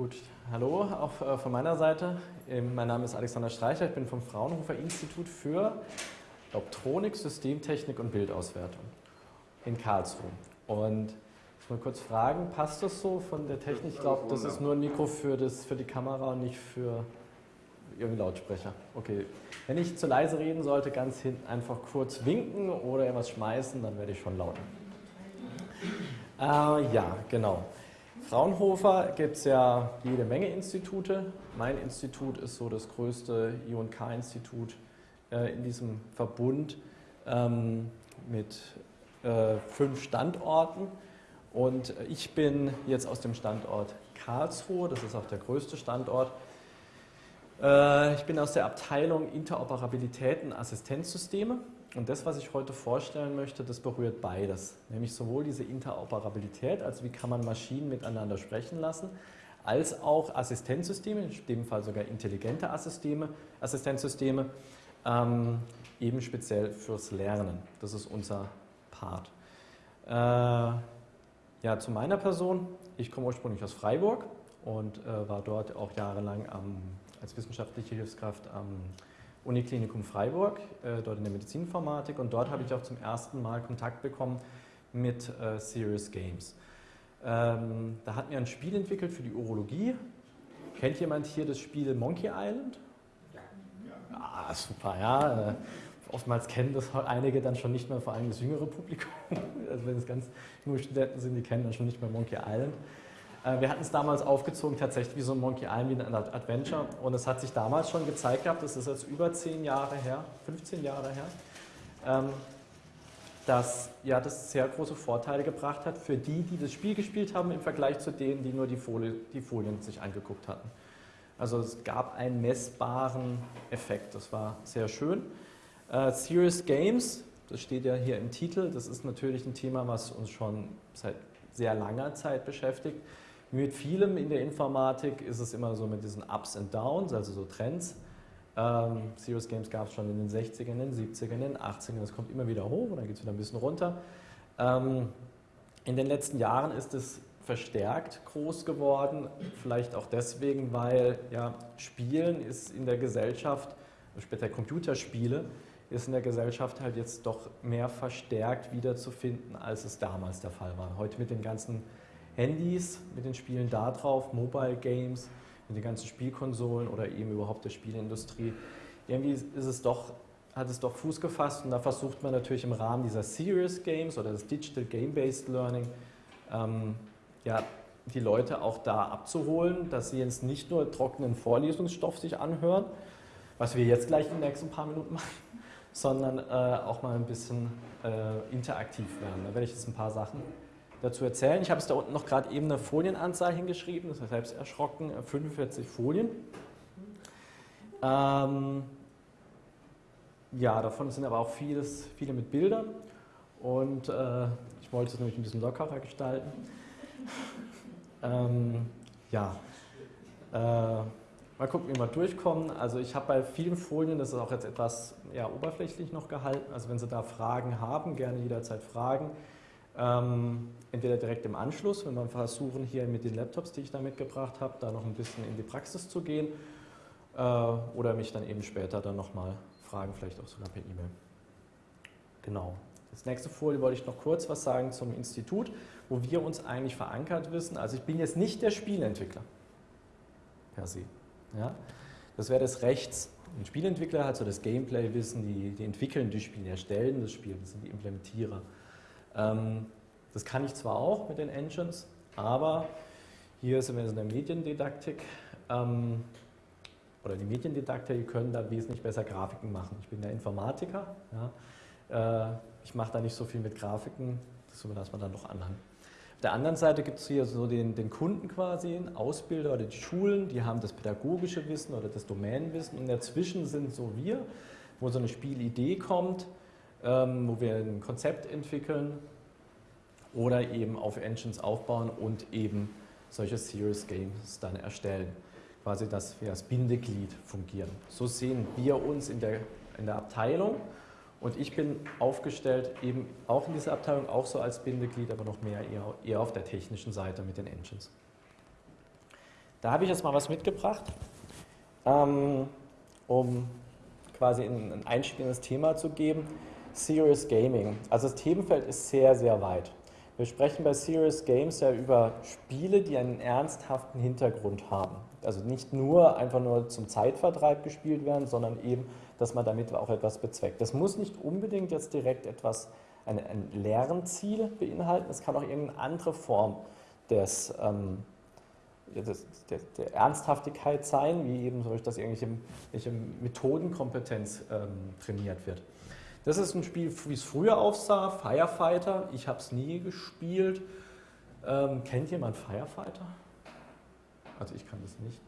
Gut, hallo auch äh, von meiner Seite. Ähm, mein Name ist Alexander Streicher, ich bin vom Fraunhofer Institut für Optronik, Systemtechnik und Bildauswertung in Karlsruhe. Und ich muss mal kurz fragen, passt das so von der Technik? Ich glaube, das ist nur ein Mikro für, das, für die Kamera und nicht für irgendeinen Lautsprecher. Okay, wenn ich zu leise reden sollte, ganz hinten einfach kurz winken oder etwas schmeißen, dann werde ich schon lauter. Äh, ja, genau. Fraunhofer gibt es ja jede Menge Institute. Mein Institut ist so das größte I&K-Institut äh, in diesem Verbund ähm, mit äh, fünf Standorten. Und ich bin jetzt aus dem Standort Karlsruhe, das ist auch der größte Standort. Äh, ich bin aus der Abteilung Interoperabilität und Assistenzsysteme. Und das, was ich heute vorstellen möchte, das berührt beides. Nämlich sowohl diese Interoperabilität, also wie kann man Maschinen miteinander sprechen lassen, als auch Assistenzsysteme, in dem Fall sogar intelligente Assisteme, Assistenzsysteme, ähm, eben speziell fürs Lernen. Das ist unser Part. Äh, ja, zu meiner Person. Ich komme ursprünglich aus Freiburg und äh, war dort auch jahrelang am, als wissenschaftliche Hilfskraft am Uniklinikum Freiburg, äh, dort in der Medizininformatik und dort habe ich auch zum ersten Mal Kontakt bekommen mit äh, Serious Games. Ähm, da hatten wir ein Spiel entwickelt für die Urologie. Kennt jemand hier das Spiel Monkey Island? Ja. Ah, super, ja. Äh, oftmals kennen das einige dann schon nicht mehr, vor allem das jüngere Publikum. Also wenn es ganz junge Studenten sind, die kennen dann schon nicht mehr Monkey Island. Äh, wir hatten es damals aufgezogen, tatsächlich wie so ein Monkey Island, wie ein Adventure. Und es hat sich damals schon gezeigt gehabt, das ist jetzt über 10 Jahre her, 15 Jahre her, ähm, dass ja, das sehr große Vorteile gebracht hat für die, die das Spiel gespielt haben, im Vergleich zu denen, die nur die, Folie, die Folien sich angeguckt hatten. Also es gab einen messbaren Effekt, das war sehr schön. Uh, Serious Games, das steht ja hier im Titel, das ist natürlich ein Thema, was uns schon seit sehr langer Zeit beschäftigt. Mit vielem in der Informatik ist es immer so mit diesen Ups und Downs, also so Trends. Ähm, Serious Games gab es schon in den 60ern, in den 70ern, in den 80ern, das kommt immer wieder hoch und dann geht es wieder ein bisschen runter. Ähm, in den letzten Jahren ist es verstärkt groß geworden, vielleicht auch deswegen, weil ja, Spielen ist in der Gesellschaft, später Computerspiele, ist in der Gesellschaft halt jetzt doch mehr verstärkt wiederzufinden, als es damals der Fall war. Heute mit den ganzen Handys mit den Spielen da drauf, Mobile Games, mit den ganzen Spielkonsolen oder eben überhaupt der Spielindustrie. Irgendwie ist es doch, hat es doch Fuß gefasst und da versucht man natürlich im Rahmen dieser Serious Games oder des Digital Game-Based Learning ähm, ja, die Leute auch da abzuholen, dass sie jetzt nicht nur trockenen Vorlesungsstoff sich anhören, was wir jetzt gleich in den nächsten paar Minuten machen, sondern äh, auch mal ein bisschen äh, interaktiv werden. Da werde ich jetzt ein paar Sachen dazu erzählen. Ich habe es da unten noch gerade eben eine Folienanzahl hingeschrieben, das ist selbst erschrocken, 45 Folien. Ähm, ja, davon sind aber auch vieles, viele mit Bildern und äh, ich wollte es nämlich ein bisschen lockerer gestalten. ähm, ja, äh, mal gucken, wie wir durchkommen. Also ich habe bei vielen Folien, das ist auch jetzt etwas ja, oberflächlich noch gehalten, also wenn Sie da Fragen haben, gerne jederzeit fragen. Ähm, entweder direkt im Anschluss, wenn wir versuchen, hier mit den Laptops, die ich da mitgebracht habe, da noch ein bisschen in die Praxis zu gehen äh, oder mich dann eben später dann nochmal fragen, vielleicht auch sogar per E-Mail. Genau. Das nächste Folie wollte ich noch kurz was sagen zum Institut, wo wir uns eigentlich verankert wissen. Also ich bin jetzt nicht der Spielentwickler per se. Ja? Das wäre das rechts. Ein Spielentwickler hat so das Gameplay-Wissen, die, die entwickeln die Spiele, erstellen das Spiel, das sind die Implementierer. Ähm, das kann ich zwar auch mit den Engines, aber hier sind wir in der Mediendidaktik ähm, oder die Mediendidaktiker, die können da wesentlich besser Grafiken machen. Ich bin der Informatiker, ja. Äh, ich mache da nicht so viel mit Grafiken, das überlassen wir dann noch anderen. Auf der anderen Seite gibt es hier so den, den, Kunden quasi, Ausbilder oder die Schulen, die haben das pädagogische Wissen oder das Domänenwissen und dazwischen sind so wir, wo so eine Spielidee kommt, wo wir ein Konzept entwickeln oder eben auf Engines aufbauen und eben solche Serious Games dann erstellen. Quasi, dass wir als Bindeglied fungieren. So sehen wir uns in der, in der Abteilung und ich bin aufgestellt eben auch in dieser Abteilung, auch so als Bindeglied, aber noch mehr eher, eher auf der technischen Seite mit den Engines. Da habe ich jetzt mal was mitgebracht, ähm, um quasi einen Einstieg in das Thema zu geben. Serious Gaming. Also das Themenfeld ist sehr, sehr weit. Wir sprechen bei Serious Games ja über Spiele, die einen ernsthaften Hintergrund haben. Also nicht nur einfach nur zum Zeitvertreib gespielt werden, sondern eben, dass man damit auch etwas bezweckt. Das muss nicht unbedingt jetzt direkt etwas, ein, ein Lernziel beinhalten, es kann auch irgendeine andere Form des, ähm, des, der, der, Ernsthaftigkeit sein, wie eben dass irgendwelche, irgendwelche Methodenkompetenz ähm, trainiert wird. Das ist ein Spiel, wie es früher aussah, Firefighter. Ich habe es nie gespielt. Ähm, kennt jemand Firefighter? Also ich kann das nicht.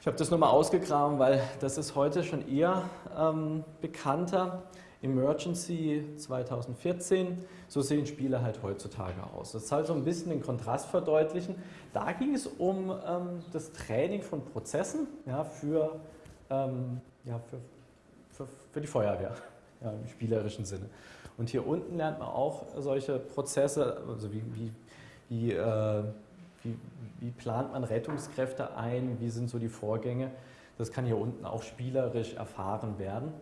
Ich habe das nur mal ausgegraben, weil das ist heute schon eher ähm, bekannter. Emergency 2014, so sehen Spiele halt heutzutage aus. Das soll so ein bisschen den Kontrast verdeutlichen. Da ging es um ähm, das Training von Prozessen ja, für, ähm, ja, für, für, für die Feuerwehr ja, im spielerischen Sinne. Und hier unten lernt man auch solche Prozesse, also wie, wie, wie, äh, wie, wie plant man Rettungskräfte ein, wie sind so die Vorgänge. Das kann hier unten auch spielerisch erfahren werden.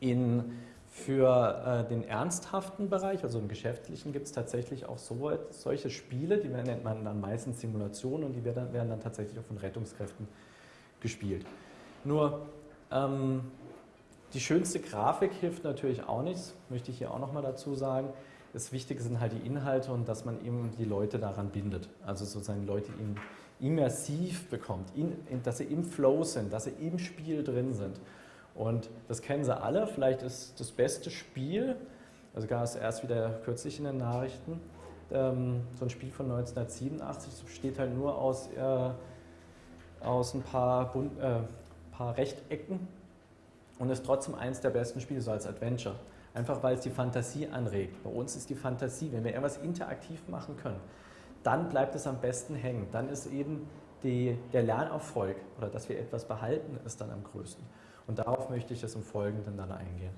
In, für äh, den ernsthaften Bereich, also im geschäftlichen, gibt es tatsächlich auch so, solche Spiele, die nennt man dann meistens Simulationen und die werden, werden dann tatsächlich auch von Rettungskräften gespielt. Nur ähm, die schönste Grafik hilft natürlich auch nichts, möchte ich hier auch nochmal dazu sagen. Das Wichtige sind halt die Inhalte und dass man eben die Leute daran bindet. Also sozusagen Leute immersiv bekommt, in, in, dass sie im Flow sind, dass sie im Spiel drin sind. Und das kennen sie alle. Vielleicht ist das beste Spiel, also gab es erst wieder kürzlich in den Nachrichten, ähm, so ein Spiel von 1987, das besteht halt nur aus, äh, aus ein paar, Bund, äh, paar Rechtecken und ist trotzdem eines der besten Spiele, so als Adventure. Einfach weil es die Fantasie anregt. Bei uns ist die Fantasie, wenn wir irgendwas interaktiv machen können, dann bleibt es am besten hängen. Dann ist eben die, der Lernerfolg oder dass wir etwas behalten, ist dann am größten. Und darauf möchte ich jetzt im Folgenden dann eingehen.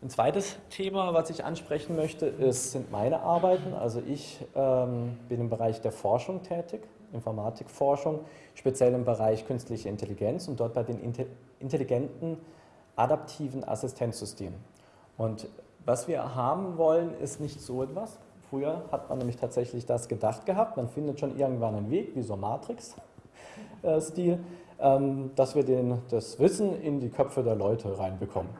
Ein zweites Thema, was ich ansprechen möchte, ist, sind meine Arbeiten. Also ich ähm, bin im Bereich der Forschung tätig, Informatikforschung, speziell im Bereich künstliche Intelligenz und dort bei den intelligenten adaptiven Assistenzsystemen. Und was wir haben wollen, ist nicht so etwas. Früher hat man nämlich tatsächlich das gedacht gehabt, man findet schon irgendwann einen Weg, wie so Matrix-Stil, ähm, dass wir den, das Wissen in die Köpfe der Leute reinbekommen.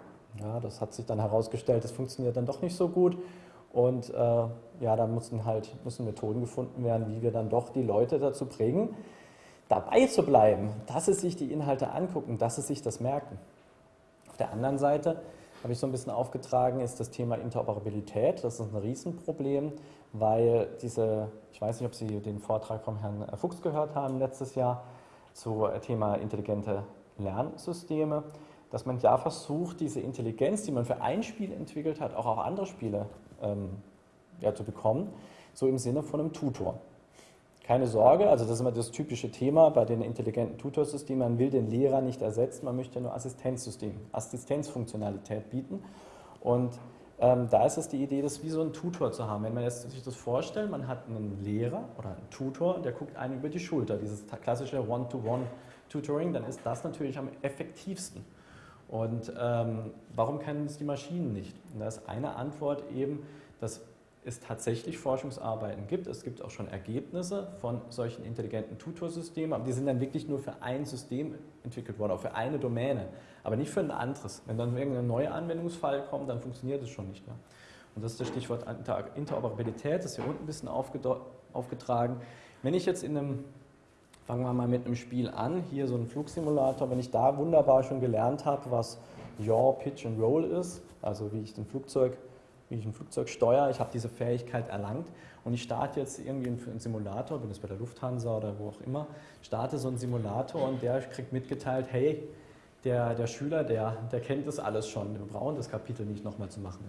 Ja, das hat sich dann herausgestellt, das funktioniert dann doch nicht so gut. Und äh, ja, da müssen halt müssen Methoden gefunden werden, wie wir dann doch die Leute dazu bringen, dabei zu bleiben, dass sie sich die Inhalte angucken, dass sie sich das merken. Auf der anderen Seite habe ich so ein bisschen aufgetragen, ist das Thema Interoperabilität. Das ist ein Riesenproblem, weil diese, ich weiß nicht, ob Sie den Vortrag vom Herrn Fuchs gehört haben letztes Jahr, zu äh, Thema intelligente Lernsysteme, dass man ja versucht, diese Intelligenz, die man für ein Spiel entwickelt hat, auch auf andere Spiele ähm, ja, zu bekommen, so im Sinne von einem Tutor. Keine Sorge, also das ist immer das typische Thema bei den intelligenten Tutorsystemen, man will den Lehrer nicht ersetzen, man möchte nur Assistenzsystem, Assistenzfunktionalität bieten und ähm, da ist es die Idee, das wie so ein Tutor zu haben. Wenn man jetzt sich das vorstellt, man hat einen Lehrer oder einen Tutor, der guckt einem über die Schulter, dieses klassische One-to-One-Tutoring, dann ist das natürlich am effektivsten. Und ähm, warum können es die Maschinen nicht? Und da ist eine Antwort eben, dass es tatsächlich Forschungsarbeiten gibt. Es gibt auch schon Ergebnisse von solchen intelligenten Tutorsystemen, aber die sind dann wirklich nur für ein System entwickelt worden, auch für eine Domäne, aber nicht für ein anderes. Wenn dann irgendein neuer Anwendungsfall kommt, dann funktioniert es schon nicht mehr. Und das ist das Stichwort Interoperabilität, das ist hier unten ein bisschen aufgetragen. Wenn ich jetzt in einem, fangen wir mal mit einem Spiel an, hier so ein Flugsimulator, wenn ich da wunderbar schon gelernt habe, was Yaw, Pitch and Roll ist, also wie ich den Flugzeug wie ich ein Flugzeug steuere. Ich habe diese Fähigkeit erlangt und ich starte jetzt irgendwie einen Simulator, bin jetzt bei der Lufthansa oder wo auch immer, starte so einen Simulator und der kriegt mitgeteilt, hey, der, der Schüler, der, der kennt das alles schon, wir brauchen das Kapitel nicht nochmal zu machen.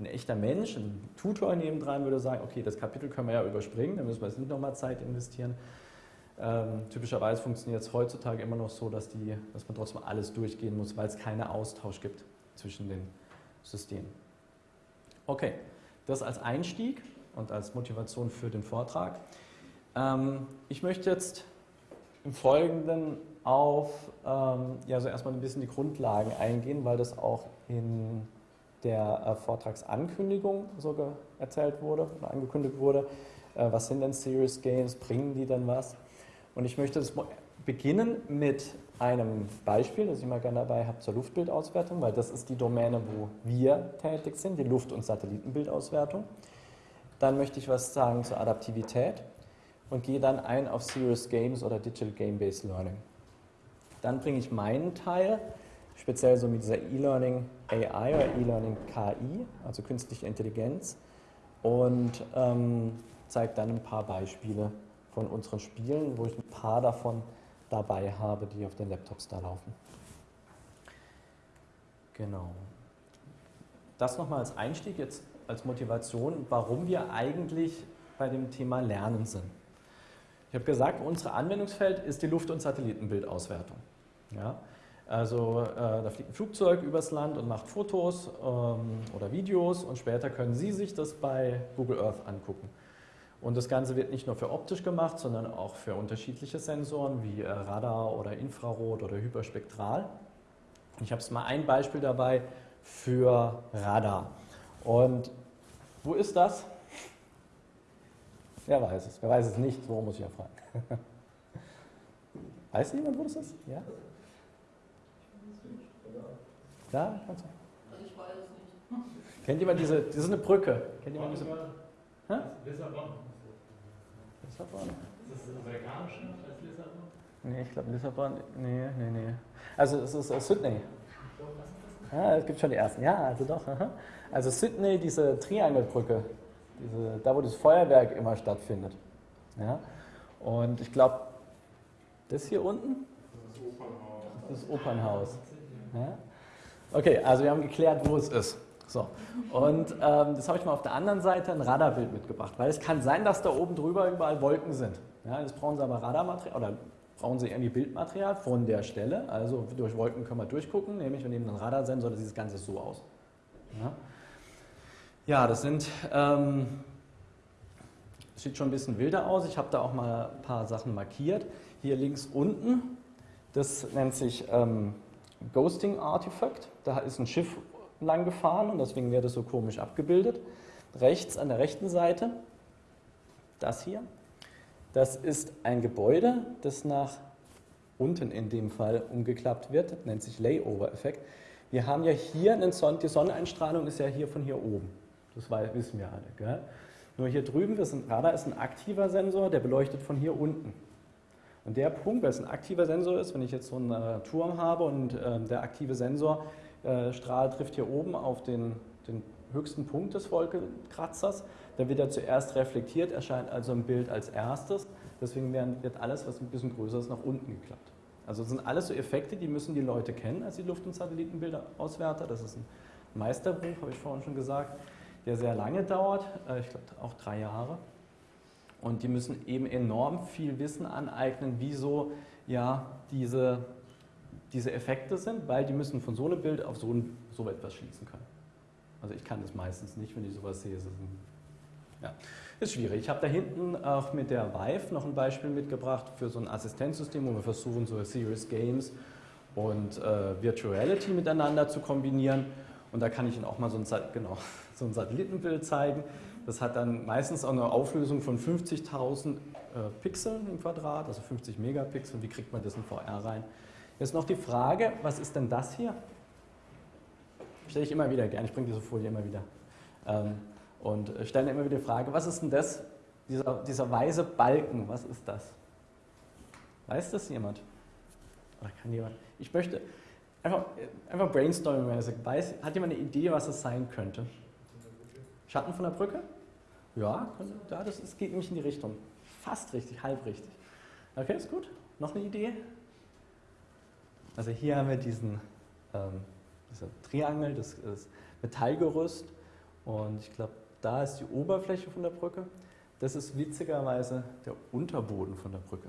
Ein echter Mensch, ein Tutor nebendran würde sagen, okay, das Kapitel können wir ja überspringen, dann müssen wir jetzt nicht nochmal Zeit investieren. Ähm, typischerweise funktioniert es heutzutage immer noch so, dass, die, dass man trotzdem alles durchgehen muss, weil es keinen Austausch gibt zwischen den Systemen. Okay, das als Einstieg und als Motivation für den Vortrag. Ähm, ich möchte jetzt im Folgenden auf ähm, ja, so erstmal ein bisschen die Grundlagen eingehen, weil das auch in der äh, Vortragsankündigung so erzählt wurde oder angekündigt wurde. Äh, was sind denn Serious Games? Bringen die denn was? Und ich möchte das beginnen mit einem Beispiel, das ich mal gerne dabei habe zur Luftbildauswertung, weil das ist die Domäne, wo wir tätig sind, die Luft- und Satellitenbildauswertung. Dann möchte ich was sagen zur Adaptivität und gehe dann ein auf Serious Games oder Digital Game-Based Learning. Dann bringe ich meinen Teil, speziell so mit dieser E-Learning AI oder E-Learning KI, also künstliche Intelligenz, und ähm, zeige dann ein paar Beispiele von unseren Spielen, wo ich ein paar davon dabei habe, die auf den Laptops da laufen. Genau. Das nochmal als Einstieg, jetzt als Motivation, warum wir eigentlich bei dem Thema Lernen sind. Ich habe gesagt, unser Anwendungsfeld ist die Luft- und Satellitenbildauswertung. Ja? Also äh, da fliegt ein Flugzeug übers Land und macht Fotos ähm, oder Videos und später können Sie sich das bei Google Earth angucken. Und das Ganze wird nicht nur für optisch gemacht, sondern auch für unterschiedliche Sensoren wie äh, Radar oder Infrarot oder Hyperspektral. Ich habe es mal ein Beispiel dabei für Radar. Und wo ist das? Wer weiß es? Wer weiß es nicht? So muss ich ja fragen. Weiß jemand, wo das ist? Ja? Da? Kannst du? Also ich weiß es nicht. Kennt jemand diese, das ist eine Brücke. Kennt jemand diese Brücke? Lissabon. Lissabon? Ist das amerikanisch als Lissabon? Nee, ich glaube Lissabon, nee, nee, nee. Also es ist uh, Sydney. Ja, es gibt schon die ersten. Ja, also doch. Aha. Also Sydney, diese Triangelbrücke, diese, da wo das Feuerwerk immer stattfindet. Ja? Und ich glaube, das hier unten? Das ist Opernhaus. Das ist Opernhaus. Ja? Okay, also wir haben geklärt, wo es ist. So. Und ähm, das habe ich mal auf der anderen Seite ein Radarbild mitgebracht, weil es kann sein, dass da oben drüber überall Wolken sind. Ja, das brauchen Sie aber Radarmaterial oder brauchen Sie irgendwie Bildmaterial von der Stelle. Also durch Wolken können wir durchgucken, nämlich wir nehmen einen Radarsensor, das sieht das Ganze so aus. Ja, ja das sind, ähm, sieht schon ein bisschen wilder aus. Ich habe da auch mal ein paar Sachen markiert. Hier links unten, das nennt sich ähm, Ghosting Artifact. Da ist ein Schiff lang gefahren und deswegen wird es so komisch abgebildet. Rechts an der rechten Seite, das hier, das ist ein Gebäude, das nach unten in dem Fall umgeklappt wird, nennt sich Layover-Effekt. Wir haben ja hier, einen Son die Sonneneinstrahlung ist ja hier von hier oben, das wissen wir alle. Gell? Nur hier drüben, das ein Radar ist ein aktiver Sensor, der beleuchtet von hier unten. Und der Punkt, weil es ein aktiver Sensor ist, wenn ich jetzt so einen äh, Turm habe und äh, der aktive Sensor äh, Strahl trifft hier oben auf den, den höchsten Punkt des Wolkenkratzers. Dann wird er zuerst reflektiert, erscheint also im Bild als erstes. Deswegen wird alles, was ein bisschen größer ist, nach unten geklappt. Also das sind alles so Effekte, die müssen die Leute kennen als die Luft- und Satellitenbildauswerter. Das ist ein Meisterbuch, habe ich vorhin schon gesagt, der sehr lange dauert, äh, ich glaube auch drei Jahre. Und die müssen eben enorm viel Wissen aneignen, wieso ja diese diese Effekte sind, weil die müssen von so einem Bild auf so, ein, so etwas schließen können. Also ich kann das meistens nicht, wenn ich sowas sehe. Ist, ja, ist schwierig. Ich habe da hinten auch mit der Vive noch ein Beispiel mitgebracht für so ein Assistenzsystem, wo wir versuchen, so Serious Games und äh, Virtuality miteinander zu kombinieren. Und da kann ich Ihnen auch mal so ein, genau, so ein Satellitenbild zeigen. Das hat dann meistens auch eine Auflösung von 50.000 äh, Pixeln im Quadrat, also 50 Megapixel. Wie kriegt man das in VR rein? Jetzt noch die Frage, was ist denn das hier? Stelle ich immer wieder gerne, ich bringe diese Folie immer wieder. Ähm, und stelle immer wieder die Frage, was ist denn das, dieser, dieser weiße Balken, was ist das? Weiß das jemand? Oder kann jemand? Ich möchte einfach, einfach brainstorming-mäßig, hat jemand eine Idee, was es sein könnte? Schatten von der Brücke? Ja, ja das, das geht nämlich in die Richtung. Fast richtig, halb richtig. Okay, ist gut. Noch eine Idee? Also hier haben wir diesen ähm, Triangel, das ist Metallgerüst und ich glaube, da ist die Oberfläche von der Brücke. Das ist witzigerweise der Unterboden von der Brücke.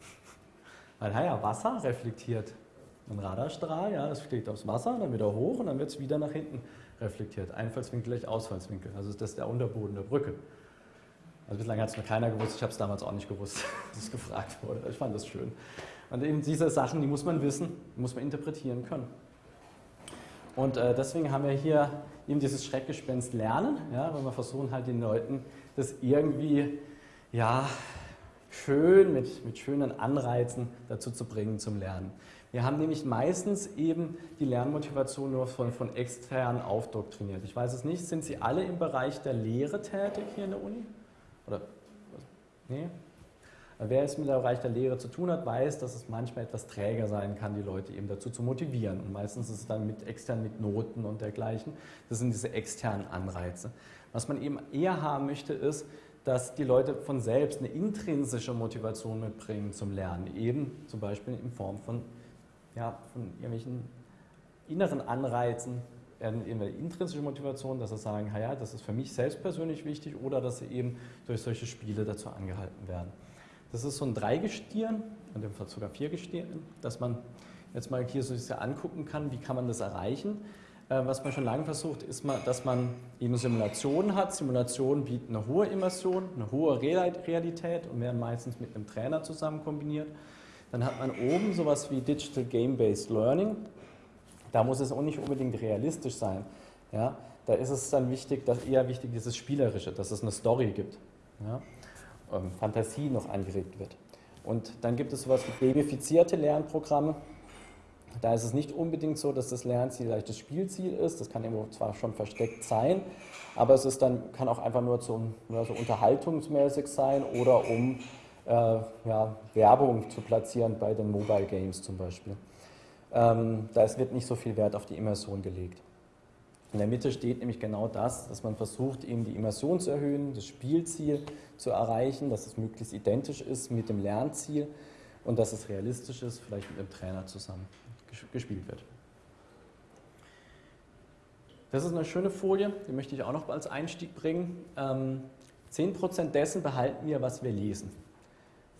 Weil ja, Wasser reflektiert einen Radarstrahl, ja, das fliegt aufs Wasser, dann wieder hoch und dann wird es wieder nach hinten reflektiert. Einfallswinkel gleich Ausfallswinkel. Also das ist der Unterboden der Brücke. Also bislang hat es mir keiner gewusst, ich habe es damals auch nicht gewusst, dass es gefragt wurde. Ich fand das schön. Und eben diese Sachen, die muss man wissen, muss man interpretieren können. Und äh, deswegen haben wir hier eben dieses Schreckgespenst Lernen, ja, weil wir versuchen halt den Leuten das irgendwie ja, schön mit, mit schönen Anreizen dazu zu bringen zum Lernen. Wir haben nämlich meistens eben die Lernmotivation nur von, von extern aufdoktriniert. Ich weiß es nicht, sind Sie alle im Bereich der Lehre tätig hier in der Uni? Oder? Nee? Wer es mit dem Bereich der Lehre zu tun hat, weiß, dass es manchmal etwas träger sein kann, die Leute eben dazu zu motivieren. Und meistens ist es dann mit extern mit Noten und dergleichen. Das sind diese externen Anreize. Was man eben eher haben möchte, ist, dass die Leute von selbst eine intrinsische Motivation mitbringen zum Lernen. Eben zum Beispiel in Form von, ja, von irgendwelchen inneren Anreizen, eine intrinsische Motivation, dass sie sagen, ja, das ist für mich selbst persönlich wichtig oder dass sie eben durch solche Spiele dazu angehalten werden. Das ist so ein Dreigestirn, in dem Fall sogar Viergestirn, dass man jetzt mal hier so angucken kann, wie kann man das erreichen. Äh, was man schon lange versucht, ist, dass man eben Simulationen hat. Simulationen bieten eine hohe Immersion, eine hohe Realität und werden meistens mit einem Trainer zusammen kombiniert. Dann hat man oben sowas wie Digital Game-Based Learning. Da muss es auch nicht unbedingt realistisch sein. Ja? Da ist es dann wichtig, dass eher wichtig dieses Spielerische, dass es eine Story gibt. Ja? Ähm, Fantasie noch angeregt wird. Und dann gibt es sowas wie gamifizierte Lernprogramme. Da ist es nicht unbedingt so, dass das Lernziel gleich das Spielziel ist. Das kann irgendwo zwar schon versteckt sein, aber es ist dann, kann auch einfach nur, zum, nur so unterhaltungsmäßig sein oder um äh, ja, Werbung zu platzieren bei den Mobile Games zum Beispiel. Ähm, da wird nicht so viel Wert auf die Immersion gelegt. In der Mitte steht nämlich genau das, dass man versucht, eben die Immersion zu erhöhen, das Spielziel zu erreichen, dass es möglichst identisch ist mit dem Lernziel und dass es realistisch ist, vielleicht mit dem Trainer zusammen gespielt wird. Das ist eine schöne Folie, die möchte ich auch noch als Einstieg bringen. 10% ähm, dessen behalten wir, was wir lesen.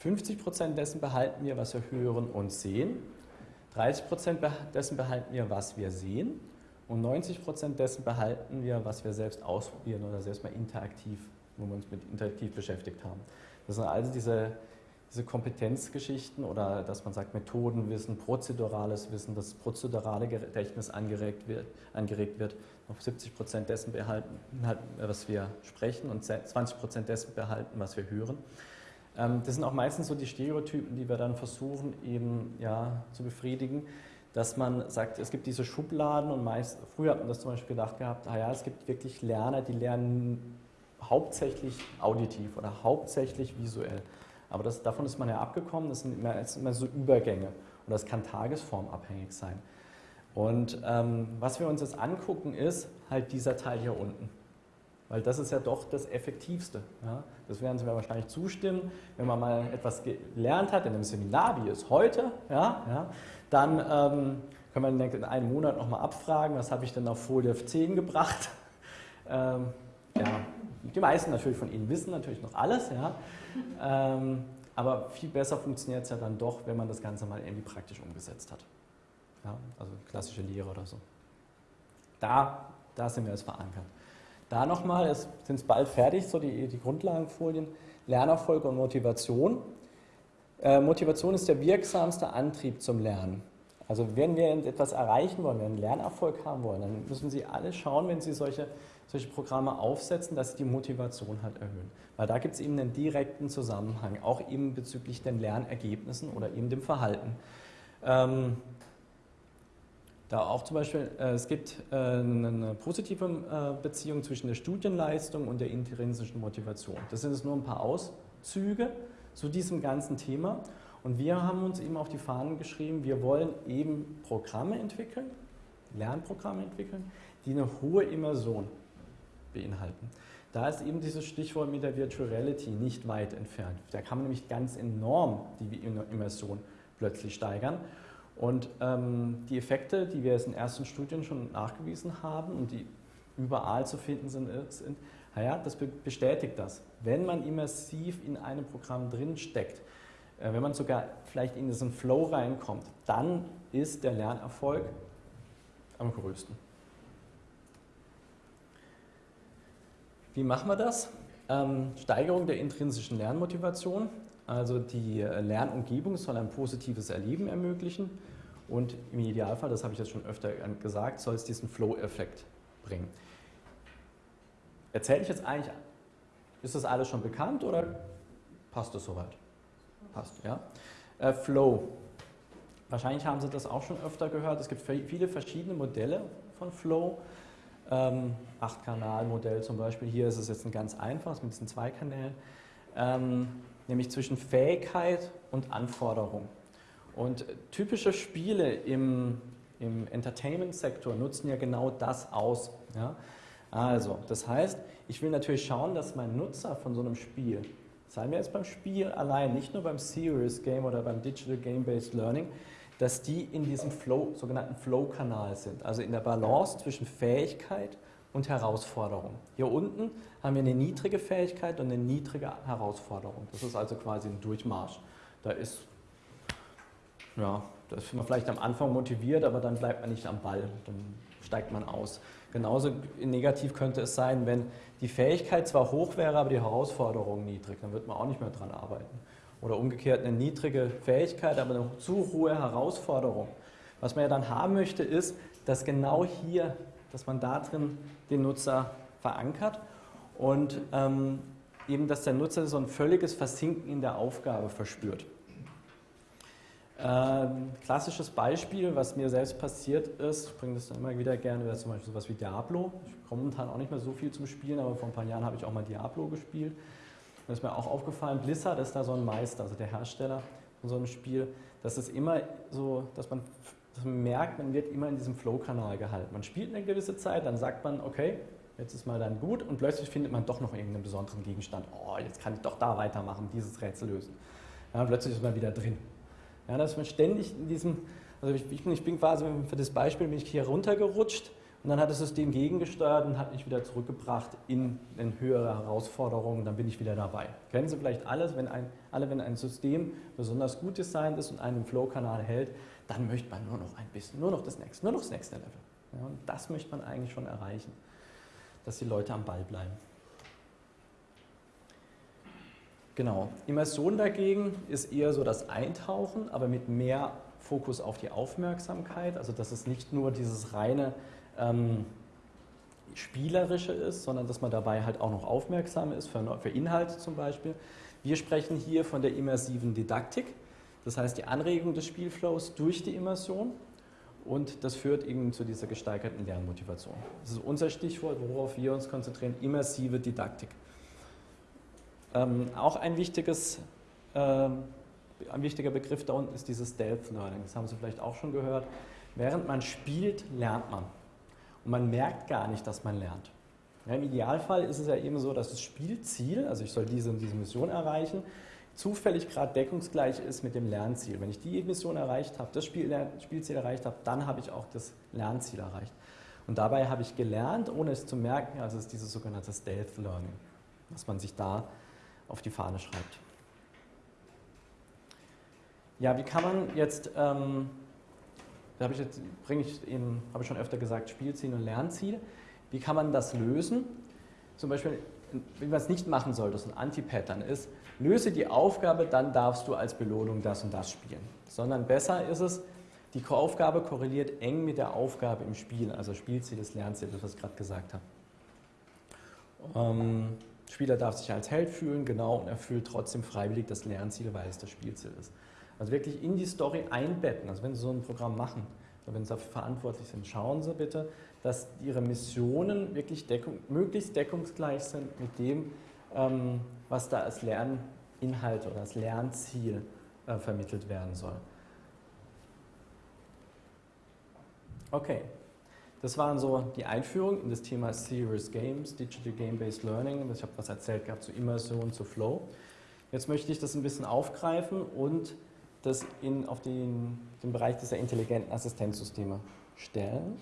50% dessen behalten wir, was wir hören und sehen. 30% dessen behalten wir, was wir sehen. Und 90 Prozent dessen behalten wir, was wir selbst ausprobieren oder selbst mal interaktiv, wo wir uns mit interaktiv beschäftigt haben. Das sind also diese, diese Kompetenzgeschichten oder dass man sagt Methodenwissen, prozedurales Wissen, das prozedurale Gedächtnis angeregt wird, angeregt wird. Noch 70 Prozent dessen behalten, was wir sprechen und 20 Prozent dessen behalten, was wir hören. Ähm, das sind auch meistens so die Stereotypen, die wir dann versuchen eben ja, zu befriedigen dass man sagt, es gibt diese Schubladen und meist, früher hat man das zum Beispiel gedacht gehabt, ah ja, es gibt wirklich Lerner, die lernen hauptsächlich auditiv oder hauptsächlich visuell. Aber das, davon ist man ja abgekommen, das sind immer, das sind immer so Übergänge und das kann tagesformabhängig sein. Und ähm, was wir uns jetzt angucken, ist halt dieser Teil hier unten. Weil das ist ja doch das Effektivste. Ja? Das werden Sie mir wahrscheinlich zustimmen. Wenn man mal etwas gelernt hat in einem Seminar, wie es heute, ja, ja, dann ähm, kann man in einem Monat nochmal abfragen, was habe ich denn auf Folie 10 gebracht. Ähm, ja, die meisten natürlich von Ihnen wissen natürlich noch alles, ja. Ähm, aber viel besser funktioniert es ja dann doch, wenn man das Ganze mal irgendwie praktisch umgesetzt hat. Ja, also klassische Lehre oder so. Da, da sind wir jetzt verankert. Da nochmal, sind es bald fertig, so die, die Grundlagenfolien, Lernerfolg und Motivation. Äh, Motivation ist der wirksamste Antrieb zum Lernen. Also wenn wir etwas erreichen wollen, wenn wir einen Lernerfolg haben wollen, dann müssen Sie alle schauen, wenn Sie solche, solche Programme aufsetzen, dass Sie die Motivation halt erhöhen. Weil da gibt es eben einen direkten Zusammenhang, auch eben bezüglich den Lernergebnissen oder eben dem Verhalten. Ähm, da auch zum Beispiel, äh, es gibt äh, eine positive äh, Beziehung zwischen der Studienleistung und der intrinsischen Motivation. Das sind jetzt nur ein paar Auszüge zu diesem ganzen Thema. Und wir haben uns eben auf die Fahnen geschrieben, wir wollen eben Programme entwickeln, Lernprogramme entwickeln, die eine hohe Immersion beinhalten. Da ist eben dieses Stichwort mit der Virtual Reality nicht weit entfernt. Da kann man nämlich ganz enorm die Immersion plötzlich steigern. Und ähm, die Effekte, die wir jetzt in ersten Studien schon nachgewiesen haben und die überall zu finden sind, sind naja, das bestätigt das. Wenn man immersiv in einem Programm drin steckt, äh, wenn man sogar vielleicht in diesen Flow reinkommt, dann ist der Lernerfolg am größten. Wie machen wir das? ähm, Steigerung der intrinsischen Lernmotivation. Also die äh, Lernumgebung soll ein positives Erleben ermöglichen und im Idealfall, das habe ich jetzt schon öfter gesagt, soll es diesen Flow-Effekt bringen. Erzähle ich jetzt eigentlich, ist das alles schon bekannt oder passt das soweit? Passt, ja. Äh, Flow. Wahrscheinlich haben Sie das auch schon öfter gehört. Es gibt viele verschiedene Modelle von Flow. Ähm, Acht-Kanal-Modell zum Beispiel. Hier ist es jetzt ein ganz einfaches mit diesen zwei Kanälen. Ähm, nämlich zwischen Fähigkeit und Anforderung. Und typische Spiele im, im Entertainment-Sektor nutzen ja genau das aus. Ja? Also, das heißt, ich will natürlich schauen, dass mein Nutzer von so einem Spiel, sei mir jetzt beim Spiel allein, nicht nur beim Serious Game oder beim Digital Game-Based Learning, dass die in diesem Flow, sogenannten Flow-Kanal sind, also in der Balance zwischen Fähigkeit und Herausforderung. Hier unten haben wir eine niedrige Fähigkeit und eine niedrige Herausforderung. Das ist also quasi ein Durchmarsch. Da ist, ja, da ist man vielleicht am Anfang motiviert, aber dann bleibt man nicht am Ball, dann steigt man aus. Genauso negativ könnte es sein, wenn die Fähigkeit zwar hoch wäre, aber die Herausforderung niedrig, dann wird man auch nicht mehr dran arbeiten. Oder umgekehrt eine niedrige Fähigkeit, aber eine zu hohe Herausforderung. Was man ja dann haben möchte, ist, dass genau hier, dass man da drin den Nutzer verankert und ähm, eben, dass der Nutzer so ein völliges Versinken in der Aufgabe verspürt. Ähm, klassisches Beispiel, was mir selbst passiert ist, ich bringe das dann immer wieder gerne, wäre zum Beispiel sowas wie Diablo. Ich komme momentan auch nicht mehr so viel zum Spielen, aber vor ein paar Jahren habe ich auch mal Diablo gespielt. Da ist mir auch aufgefallen, Blizzard ist da so ein Meister, also der Hersteller von so einem Spiel, dass es immer so, dass man, dass man merkt, man wird immer in diesem Flow-Kanal gehalten. Man spielt eine gewisse Zeit, dann sagt man, okay, jetzt ist mal dann gut und plötzlich findet man doch noch irgendeinen besonderen Gegenstand. Oh, jetzt kann ich doch da weitermachen, dieses Rätsel lösen. Ja, plötzlich ist man wieder drin. Ja, dass man ständig in diesem, also ich, ich, bin, ich bin quasi für das Beispiel bin ich hier runtergerutscht und dann hat das System gegengesteuert und hat mich wieder zurückgebracht in, in höhere Herausforderungen, dann bin ich wieder dabei. Kennen Sie vielleicht alles, wenn ein, alle, wenn ein System besonders gut designt ist und einen Flow-Kanal hält, dann möchte man nur noch ein bisschen, nur noch das nächste, nur noch das nächste Level. Ja, und das möchte man eigentlich schon erreichen dass die Leute am Ball bleiben. Genau. Immersion dagegen ist eher so das Eintauchen, aber mit mehr Fokus auf die Aufmerksamkeit. Also dass es nicht nur dieses reine ähm, Spielerische ist, sondern dass man dabei halt auch noch aufmerksam ist für, für Inhalte zum Beispiel. Wir sprechen hier von der immersiven Didaktik, das heißt die Anregung des Spielflows durch die Immersion und das führt eben zu dieser gesteigerten Lernmotivation. Das ist unser Stichwort, worauf wir uns konzentrieren, immersive Didaktik. Ähm, auch ein, wichtiges, ähm, ein wichtiger Begriff da unten ist dieses Stealth Learning. Das haben Sie vielleicht auch schon gehört. Während man spielt, lernt man. Und man merkt gar nicht, dass man lernt. Ja, Im Idealfall ist es ja eben so, dass das Spielziel, also ich soll diese, diese Mission erreichen, zufällig gerade deckungsgleich ist mit dem Lernziel. Wenn ich die Mission erreicht habe, das Spiel, Spielziel erreicht habe, dann habe ich auch das Lernziel erreicht. Und dabei habe ich gelernt, ohne es zu merken, also es ist dieses sogenannte Stealth Learning, was man sich da auf die Fahne schreibt. Ja, wie kann man jetzt, ähm, da habe ich jetzt, bringe ich eben, habe ich schon öfter gesagt, Spielziel und Lernziel. Wie kann man das lösen? Zum Beispiel, wie man es nicht machen soll, das ein Anti-Pattern ist, löse die Aufgabe, dann darfst du als Belohnung das und das spielen. Sondern besser ist es, die Aufgabe korreliert eng mit der Aufgabe im Spiel, also Spielziel des Lernziels, was ich gerade gesagt habe. Ähm, Spieler darf sich als Held fühlen, genau, und erfüllt trotzdem freiwillig das Lernziel, weil es das Spielziel ist. Also wirklich in die Story einbetten. Also wenn Sie so ein Programm machen, wenn Sie dafür verantwortlich sind, schauen Sie bitte, dass Ihre Missionen wirklich deckung, möglichst deckungsgleich sind mit dem, ähm, was da als Lerninhalt oder als Lernziel äh, vermittelt werden soll. Okay, das waren so die Einführung in das Thema Serious Games, Digital Game-Based Learning. Ich habe was erzählt gehabt zu Immersion, zu Flow. Jetzt möchte ich das ein bisschen aufgreifen und das in, auf den, den Bereich dieser intelligenten Assistenzsysteme stellen.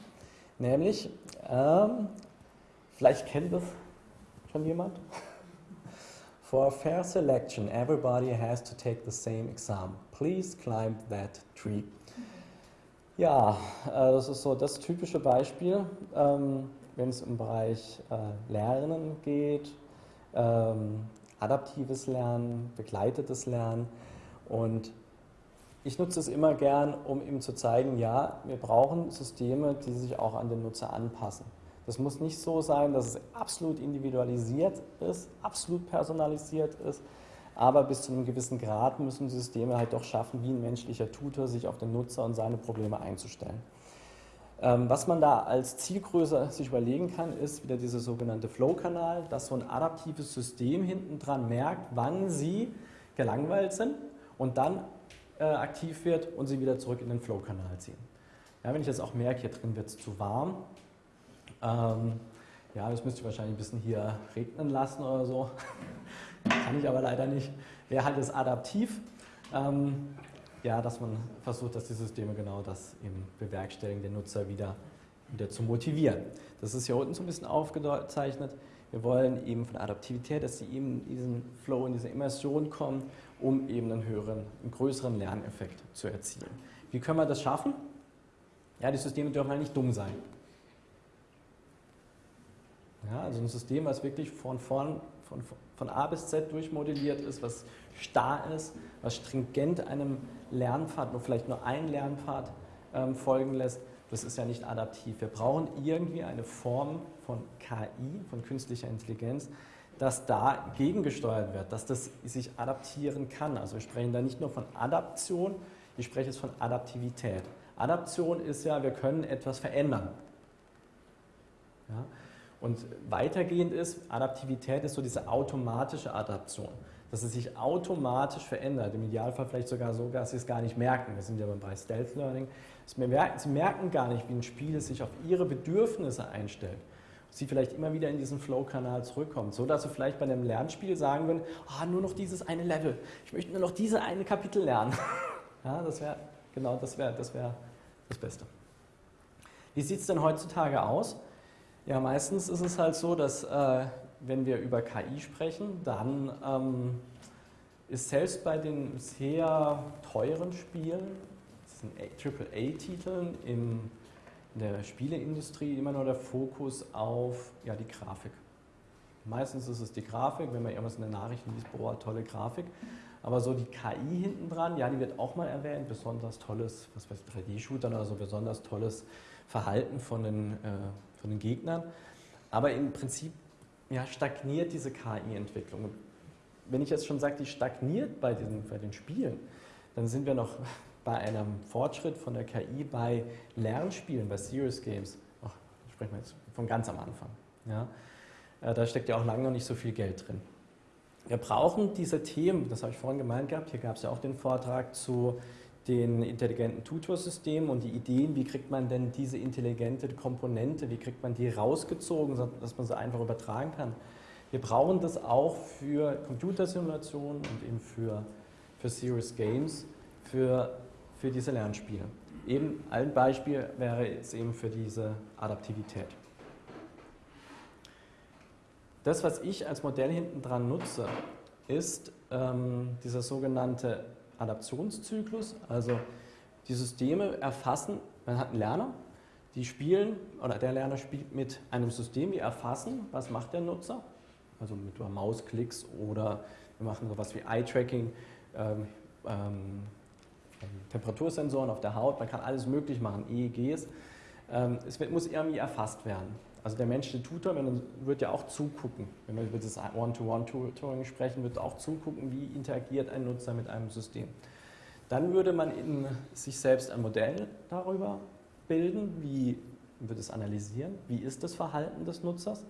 Nämlich, ähm, vielleicht kennt das schon jemand? For fair selection, everybody has to take the same exam. Please climb that tree. Ja, äh, das ist so das typische Beispiel, ähm, wenn es im Bereich äh, Lernen geht. ähm, adaptives Lernen, begleitetes Lernen. Und ich nutze es immer gern, um ihm zu zeigen, ja, wir brauchen Systeme, die sich auch an den Nutzer anpassen. Das muss nicht so sein, dass es absolut individualisiert ist, absolut personalisiert ist, aber bis zu einem gewissen Grad müssen Systeme halt doch schaffen, wie ein menschlicher Tutor, sich auf den Nutzer und seine Probleme einzustellen. Ähm, was man da als Zielgröße sich überlegen kann, ist wieder dieser sogenannte Flow-Kanal, dass so ein adaptives System hinten dran merkt, wann sie gelangweilt sind und dann äh, aktiv wird und sie wieder zurück in den Flow-Kanal ziehen. Ja, wenn ich jetzt auch merke, hier drin wird es zu warm, ähm, ja, das müsste ich wahrscheinlich ein bisschen hier regnen lassen oder so. Kann ich aber leider nicht. Wäre halt das adaptiv. Ähm, ja, dass man versucht, dass die Systeme genau das eben bewerkstelligen, den Nutzer wieder, wieder zu motivieren. Das ist hier unten so ein bisschen aufgezeichnet. Wir wollen eben von Adaptivität, dass sie eben in diesen Flow, in diese Immersion kommen, um eben einen höheren, einen größeren Lerneffekt zu erzielen. Wie können wir das schaffen? Ja, die Systeme dürfen halt nicht dumm sein. Ja, also ein System, was wirklich von, vorn, von, von A bis Z durchmodelliert ist, was starr ist, was stringent einem Lernpfad, nur vielleicht nur einen Lernpfad ähm, folgen lässt, das ist ja nicht adaptiv. Wir brauchen irgendwie eine Form von KI, von künstlicher Intelligenz, dass da gegengesteuert wird, dass das sich adaptieren kann. Also wir sprechen da nicht nur von Adaption, ich spreche jetzt von Adaptivität. Adaption ist ja, wir können etwas verändern. Ja? Und weitergehend ist, Adaptivität ist so diese automatische Adaption, dass es sich automatisch verändert, im Idealfall vielleicht sogar so, dass Sie es gar nicht merken. Wir sind ja beim Bereich Stealth Learning. Sie merken gar nicht, wie ein Spiel sich auf Ihre Bedürfnisse einstellt. Sie vielleicht immer wieder in diesen Flow-Kanal zurückkommt, so dass Sie vielleicht bei einem Lernspiel sagen würden, ah, nur noch dieses eine Level, ich möchte nur noch diese eine Kapitel lernen. ja, das wäre, genau, das wäre das, wär das Beste. Wie sieht es denn heutzutage aus? Ja, meistens ist es halt so, dass äh, wenn wir über KI sprechen, dann ähm, ist selbst bei den sehr teuren Spielen, AAA-Titeln in der Spieleindustrie immer nur der Fokus auf ja, die Grafik. Meistens ist es die Grafik, wenn man irgendwas in den Nachrichten liest, boah, tolle Grafik. Aber so die KI hinten dran, ja, die wird auch mal erwähnt, besonders tolles, was weiß 3D-Shootern oder so, besonders tolles Verhalten von den äh, von den Gegnern. Aber im Prinzip ja, stagniert diese KI-Entwicklung. Wenn ich jetzt schon sage, die stagniert bei, diesen, bei den Spielen, dann sind wir noch bei einem Fortschritt von der KI bei Lernspielen, bei Serious Games. Ach, sprechen wir jetzt von ganz am Anfang. Ja? Äh, da steckt ja auch lange noch nicht so viel Geld drin. Wir brauchen diese Themen, das habe ich vorhin gemeint gehabt, hier gab es ja auch den Vortrag zu den intelligenten Tutorsystemen und die Ideen, wie kriegt man denn diese intelligente Komponente, wie kriegt man die rausgezogen, dass man sie einfach übertragen kann. Wir brauchen das auch für Computersimulationen und eben für, für Serious Games, für, für diese Lernspiele. Eben ein Beispiel wäre jetzt eben für diese Adaptivität. Das, was ich als Modell hinten dran nutze, ist ähm, dieser sogenannte Adaptionszyklus. Also die Systeme erfassen, man hat einen Lerner, die spielen, oder der Lerner spielt mit einem System, die erfassen, was macht der Nutzer, also mit Mausklicks oder wir machen sowas wie Eye-Tracking, ähm, ähm, Temperatursensoren auf der Haut, man kann alles möglich machen, EEGs. Ähm, es wird, muss irgendwie erfasst werden. Also der menschliche Tutor wird ja auch zugucken. Wenn wir über das One-to-One-Tutoring sprechen, wird auch zugucken, wie interagiert ein Nutzer mit einem System. Dann würde man in sich selbst ein Modell darüber bilden, wie wird es analysieren, wie ist das Verhalten des Nutzers,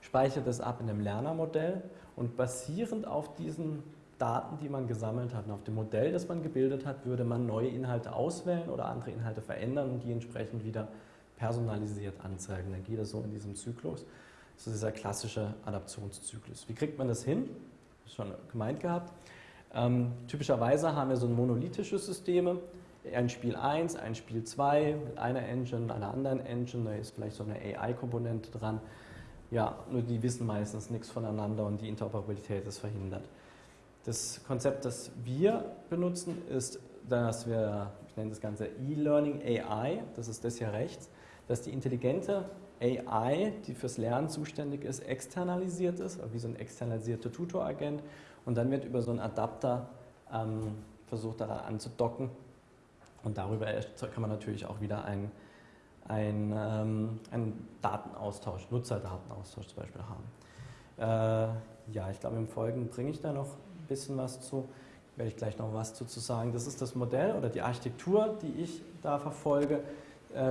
speichert es ab in einem Lernermodell und basierend auf diesen Daten, die man gesammelt hat und auf dem Modell, das man gebildet hat, würde man neue Inhalte auswählen oder andere Inhalte verändern und die entsprechend wieder personalisiert anzeigen. Dann geht das so in diesem Zyklus. Das ist dieser klassische Adaptionszyklus. Wie kriegt man das hin? Schon gemeint gehabt. Ähm, typischerweise haben wir so monolithische Systeme. Ein Spiel 1, ein Spiel 2 mit einer Engine, einer anderen Engine. Da ist vielleicht so eine AI-Komponente dran. Ja, nur die wissen meistens nichts voneinander und die Interoperabilität ist verhindert. Das Konzept, das wir benutzen, ist, dass wir, ich nenne das Ganze E-Learning AI, das ist das hier rechts, dass die intelligente AI, die fürs Lernen zuständig ist, externalisiert ist, wie so ein externalisierter Tutoragent. Und dann wird über so einen Adapter ähm, versucht, daran anzudocken. Und darüber kann man natürlich auch wieder einen, einen, ähm, einen Datenaustausch, Nutzerdatenaustausch zum Beispiel haben. Äh, ja, ich glaube, im Folgenden bringe ich da noch ein bisschen was zu werde ich gleich noch was dazu sagen. Das ist das Modell oder die Architektur, die ich da verfolge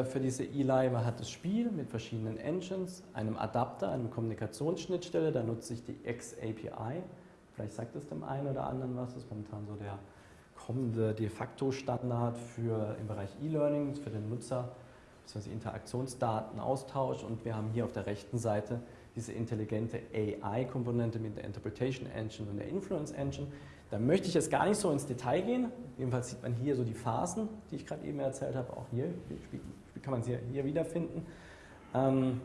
für diese ELI. Man hat das Spiel mit verschiedenen Engines, einem Adapter, einem Kommunikationsschnittstelle, da nutze ich die X-API. Vielleicht sagt es dem einen oder anderen was, das ist momentan so der kommende de facto Standard für im Bereich E-Learning, für den Nutzer, bzw. Interaktionsdatenaustausch und wir haben hier auf der rechten Seite diese intelligente AI-Komponente mit der Interpretation Engine und der Influence Engine. Da möchte ich jetzt gar nicht so ins Detail gehen. Jedenfalls sieht man hier so die Phasen, die ich gerade eben erzählt habe. Auch hier kann man sie hier wiederfinden. Ähm,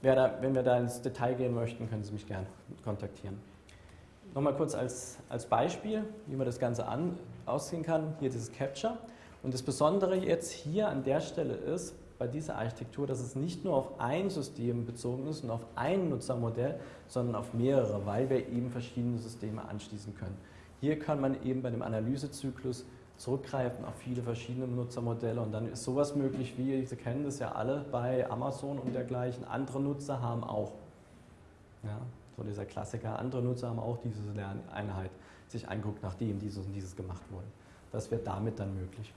wenn wir da ins Detail gehen möchten, können Sie mich gerne kontaktieren. Nochmal kurz als, als Beispiel, wie man das Ganze an, aussehen kann. Hier dieses Capture. Und das Besondere jetzt hier an der Stelle ist, bei dieser Architektur, dass es nicht nur auf ein System bezogen ist und auf ein Nutzermodell, sondern auf mehrere, weil wir eben verschiedene Systeme anschließen können. Hier kann man eben bei dem Analysezyklus zurückgreifen auf viele verschiedene Nutzermodelle und dann ist sowas möglich, wie Sie kennen das ja alle bei Amazon und dergleichen. Andere Nutzer haben auch, ja, so dieser Klassiker, andere Nutzer haben auch diese Lerneinheit sich anguckt, nachdem dieses und dieses gemacht wurde. Das wird damit dann möglich.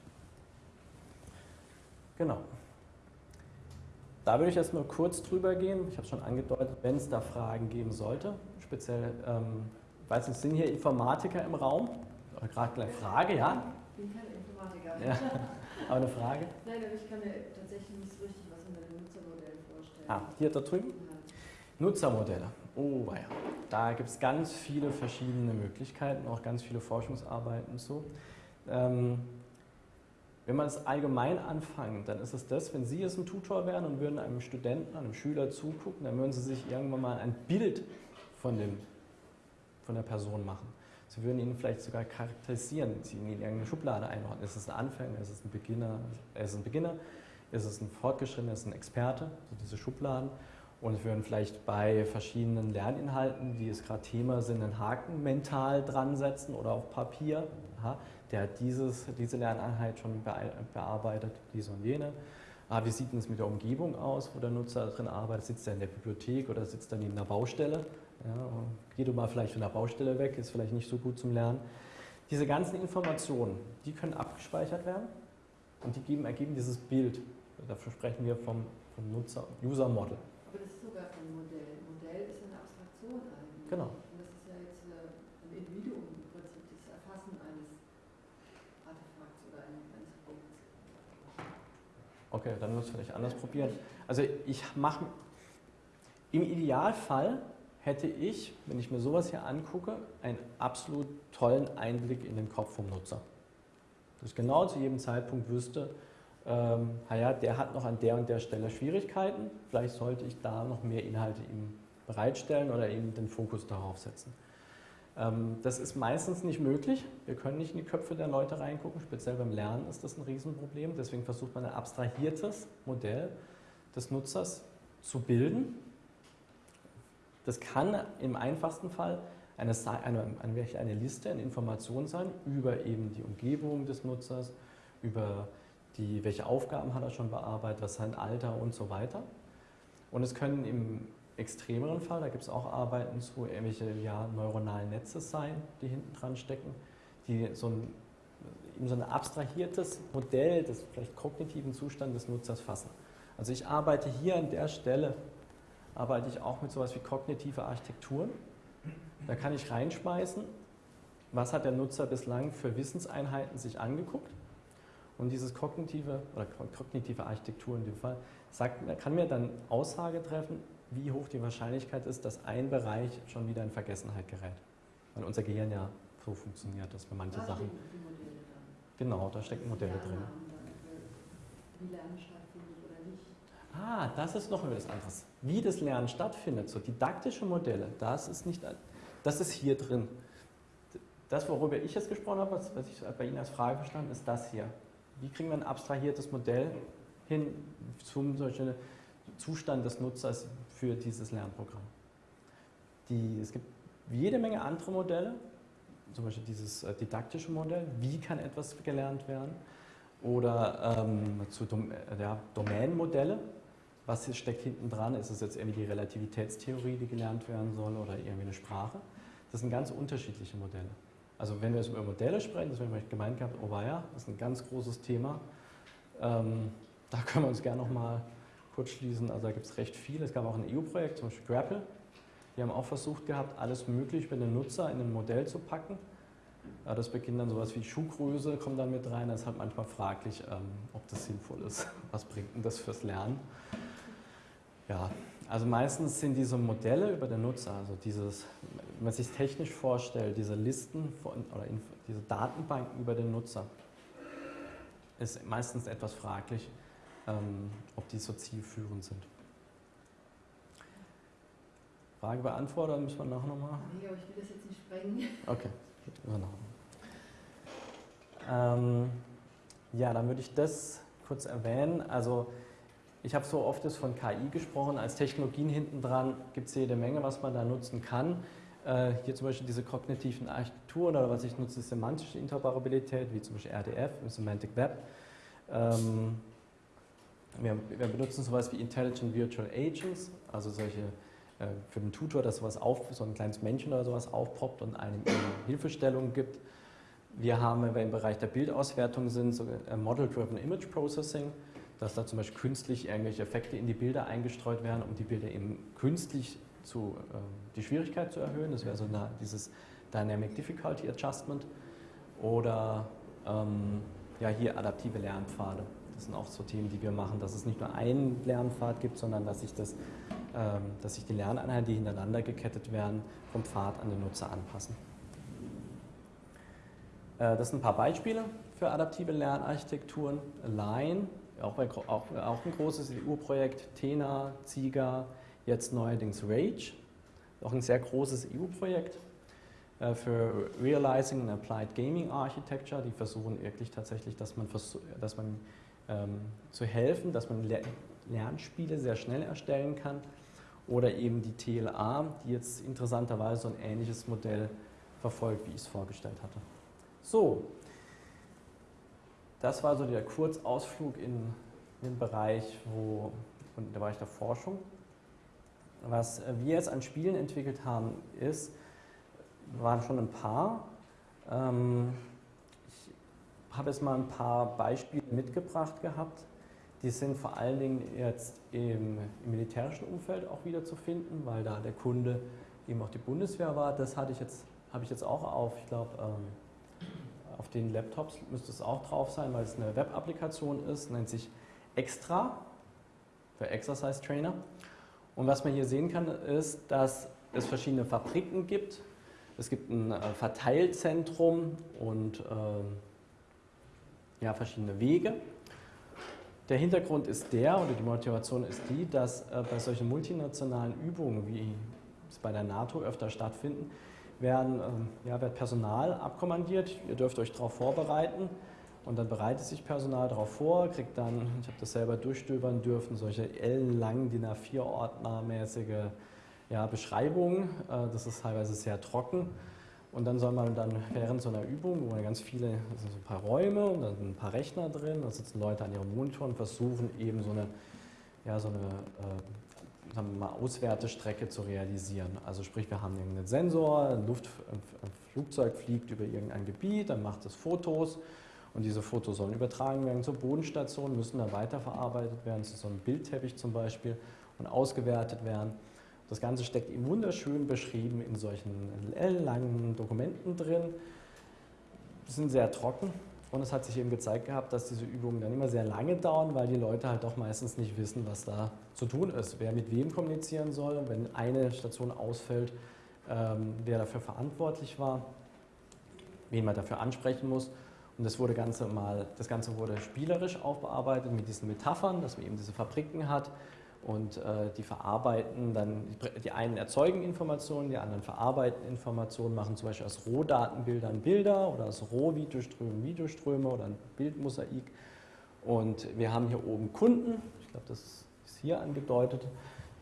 Genau. Da würde ich jetzt nur kurz drüber gehen. Ich habe schon angedeutet, wenn es da Fragen geben sollte, speziell, ähm, weiß nicht, sind hier Informatiker im Raum? Gerade eine Frage, ja? Ich bin kein Informatiker. Ja. Aber eine Frage? Nein, aber ich kann mir tatsächlich nicht so richtig was unter den Nutzermodellen vorstellen. Ah, hier da drüben? Ja. Nutzermodelle. Oh, ja. Da gibt es ganz viele verschiedene Möglichkeiten, auch ganz viele Forschungsarbeiten zu. Ähm, wenn man es allgemein anfängt, dann ist es das, wenn Sie jetzt ein Tutor wären und würden einem Studenten, einem Schüler zugucken, dann würden Sie sich irgendwann mal ein Bild von, dem, von der Person machen. Sie würden ihn vielleicht sogar charakterisieren, Sie ihn in irgendeine Schublade einordnen. Ist es ein Anfänger, ist es ein Beginner, ist es ein Beginner, ist es ein Fortgeschrittener, ist es ein Experte, so diese Schubladen. Und würden vielleicht bei verschiedenen Lerninhalten, die es gerade Thema sind, einen Haken mental dran setzen oder auf Papier. Aha der hat dieses, diese Lerneinheit schon bearbeitet, diese und jene. Ah, wie sieht es mit der Umgebung aus, wo der Nutzer drin arbeitet? Sitzt er in der Bibliothek oder sitzt er neben einer Baustelle? Ja, geh du mal vielleicht von der Baustelle weg, ist vielleicht nicht so gut zum Lernen. Diese ganzen Informationen, die können abgespeichert werden und die geben, ergeben dieses Bild. Dafür sprechen wir vom, vom Nutzer, User Model. Aber das ist sogar kein Modell. Modell ist eine Abstraktion eigentlich. Genau. Okay, dann muss es vielleicht anders probieren. Also ich mache, im Idealfall hätte ich, wenn ich mir sowas hier angucke, einen absolut tollen Einblick in den Kopf vom Nutzer. Dass ich genau zu jedem Zeitpunkt wüsste, ähm, naja, der hat noch an der und der Stelle Schwierigkeiten, vielleicht sollte ich da noch mehr Inhalte ihm bereitstellen oder eben den Fokus darauf setzen. Ähm, das ist meistens nicht möglich. Wir können nicht in die Köpfe der Leute reingucken. Speziell beim Lernen ist das ein Riesenproblem. Deswegen versucht man ein abstrahiertes Modell des Nutzers zu bilden. Das kann im einfachsten Fall eine, eine, eine, eine Liste, eine Information sein über eben die Umgebung des Nutzers, über die, welche Aufgaben hat er schon bearbeitet, was sein Alter und so weiter. Und es können im extremeren Fall, da gibt es auch Arbeiten zu, irgendwelche ja, neuronalen Netze sein, die hinten dran stecken, die so ein, so ein abstrahiertes Modell des vielleicht kognitiven Zustandes des Nutzers fassen. Also ich arbeite hier an der Stelle, arbeite ich auch mit sowas wie kognitive Architekturen. Da kann ich reinschmeißen, was hat der Nutzer bislang für Wissenseinheiten sich angeguckt. Und dieses kognitive oder kognitive Architektur in dem Fall sagt, kann mir dann Aussage treffen, wie hoch die Wahrscheinlichkeit ist, dass ein Bereich schon wieder in Vergessenheit gerät. Weil unser Gehirn ja so funktioniert, dass wir manche da Sachen. Genau, da stecken Modelle drin. Wie Lernen stattfindet oder nicht. Ah, das ist noch etwas anderes. Wie das Lernen stattfindet, so didaktische Modelle, das ist nicht, das ist hier drin. Das, worüber ich jetzt gesprochen habe, was ich bei Ihnen als Frage verstanden, ist das hier. Wie kriegen wir ein abstrahiertes Modell hin zum solchen Zustand des Nutzers für dieses Lernprogramm. Die, es gibt jede Menge andere Modelle, zum Beispiel dieses äh, didaktische Modell, wie kann etwas gelernt werden, oder ähm, zu Dom äh, ja, Domänenmodelle, was steckt hinten dran, ist es jetzt irgendwie die Relativitätstheorie, die gelernt werden soll, oder irgendwie eine Sprache. Das sind ganz unterschiedliche Modelle. Also wenn wir jetzt über Modelle sprechen, das haben wir gemeint gehabt, oh ja, das ist ein ganz großes Thema. Ähm, da können wir uns gerne nochmal kurz schließen. Also da gibt es recht viel. Es gab auch ein EU-Projekt, zum Beispiel Grapple. Die haben auch versucht gehabt, alles möglich für den Nutzer in ein Modell zu packen. Das beginnt dann sowas wie Schuhgröße, kommt dann mit rein. Das ist halt manchmal fraglich, ähm, ob das sinnvoll ist. Was bringt denn das fürs Lernen? Ja, also meistens sind diese Modelle über den Nutzer, also dieses, wenn man sich technisch vorstellt, diese Listen von, oder diese Datenbanken über den Nutzer, ist meistens etwas fraglich, ähm, ob die so zielführend sind. Frage beantworten, müssen wir nachher nochmal? Nee, aber ich will das jetzt nicht sprengen. Okay, ähm, ja, dann würde ich das kurz erwähnen. Also ich habe so oft von KI gesprochen, als Technologien hinten dran gibt es jede Menge, was man da nutzen kann. Äh, hier zum Beispiel diese kognitiven Architekturen oder was ich nutze, ist semantische Interoperabilität, wie zum Beispiel RDF, Semantic Web. Ähm, wir, wir, benutzen sowas wie Intelligent Virtual Agents, also solche äh, für den Tutor, dass sowas auf, so ein kleines Männchen oder sowas aufpoppt und einem Hilfestellungen gibt. Wir haben, wenn wir im Bereich der Bildauswertung sind, so äh, Model-Driven Image Processing dass da zum Beispiel künstlich irgendwelche Effekte in die Bilder eingestreut werden, um die Bilder eben künstlich zu, äh, die Schwierigkeit zu erhöhen. Das wäre so eine, dieses Dynamic Difficulty Adjustment. Oder ähm, ja, hier adaptive Lernpfade. Das sind auch so Themen, die wir machen, dass es nicht nur einen Lernpfad gibt, sondern dass sich, das, ähm, dass sich die Lerneinheiten, die hintereinander gekettet werden, vom Pfad an den Nutzer anpassen. Äh, das sind ein paar Beispiele für adaptive Lernarchitekturen. Line auch, bei, auch, auch ein großes EU-Projekt, TENA, ZIGA, jetzt neuerdings RAGE, auch ein sehr großes EU-Projekt äh, für Realizing and Applied Gaming Architecture. Die versuchen wirklich tatsächlich, dass man, dass man ähm, zu helfen, dass man Lernspiele sehr schnell erstellen kann. Oder eben die TLA, die jetzt interessanterweise so ein ähnliches Modell verfolgt, wie ich es vorgestellt hatte. So, das war so der Kurzausflug in den Bereich, wo, in den Bereich der Forschung. Was wir jetzt an Spielen entwickelt haben, ist, waren schon ein paar. Ähm, habe jetzt mal ein paar Beispiele mitgebracht gehabt. Die sind vor allen Dingen jetzt im, im militärischen Umfeld auch wieder zu finden, weil da der Kunde eben auch die Bundeswehr war. Das hatte ich jetzt, habe ich jetzt auch auf, ich glaube, ähm, auf den Laptops müsste es auch drauf sein, weil es eine Web-Applikation ist, nennt sich Extra für Exercise Trainer. Und was man hier sehen kann, ist, dass es verschiedene Fabriken gibt. Es gibt ein äh, Verteilzentrum und äh, ja, verschiedene Wege. Der Hintergrund ist der, oder die Motivation ist die, dass äh, bei solchen multinationalen Übungen, wie es bei der NATO öfter stattfinden, werden, ähm, ja, wird Personal abkommandiert. Ihr dürft euch darauf vorbereiten. Und dann bereitet sich Personal darauf vor, kriegt dann, ich habe das selber durchstöbern dürfen, solche ellenlangen DIN A4-Ordner-mäßige ja, Beschreibungen. Äh, das ist teilweise sehr trocken. Und dann soll man dann während so einer Übung, wo man ganz viele, das sind so ein paar Räume und da sind ein paar Rechner drin, da sitzen Leute an ihrem Monitor und versuchen eben so eine, ja, so eine äh, sagen wir mal, Auswertestrecke zu realisieren. Also sprich, wir haben einen Sensor, ein, Luft, ein Flugzeug fliegt über irgendein Gebiet, dann macht es Fotos und diese Fotos sollen übertragen werden zur Bodenstation, müssen dann weiterverarbeitet werden, zu so einem Bildteppich zum Beispiel und ausgewertet werden. Das Ganze steckt wunderschön beschrieben in solchen langen Dokumenten drin. Sind sehr trocken, und es hat sich eben gezeigt gehabt, dass diese Übungen dann immer sehr lange dauern, weil die Leute halt auch meistens nicht wissen, was da zu tun ist, wer mit wem kommunizieren soll, wenn eine Station ausfällt, ähm, wer dafür verantwortlich war, wen man dafür ansprechen muss. Und das, wurde Ganze mal, das Ganze wurde spielerisch aufbearbeitet mit diesen Metaphern, dass man eben diese Fabriken hat, und äh, die verarbeiten dann, die einen erzeugen Informationen, die anderen verarbeiten Informationen, machen zum Beispiel aus Rohdatenbildern Bilder oder aus Rohvideoströmen Videoströme oder ein Bildmosaik Und wir haben hier oben Kunden, ich glaube, das ist hier angedeutet,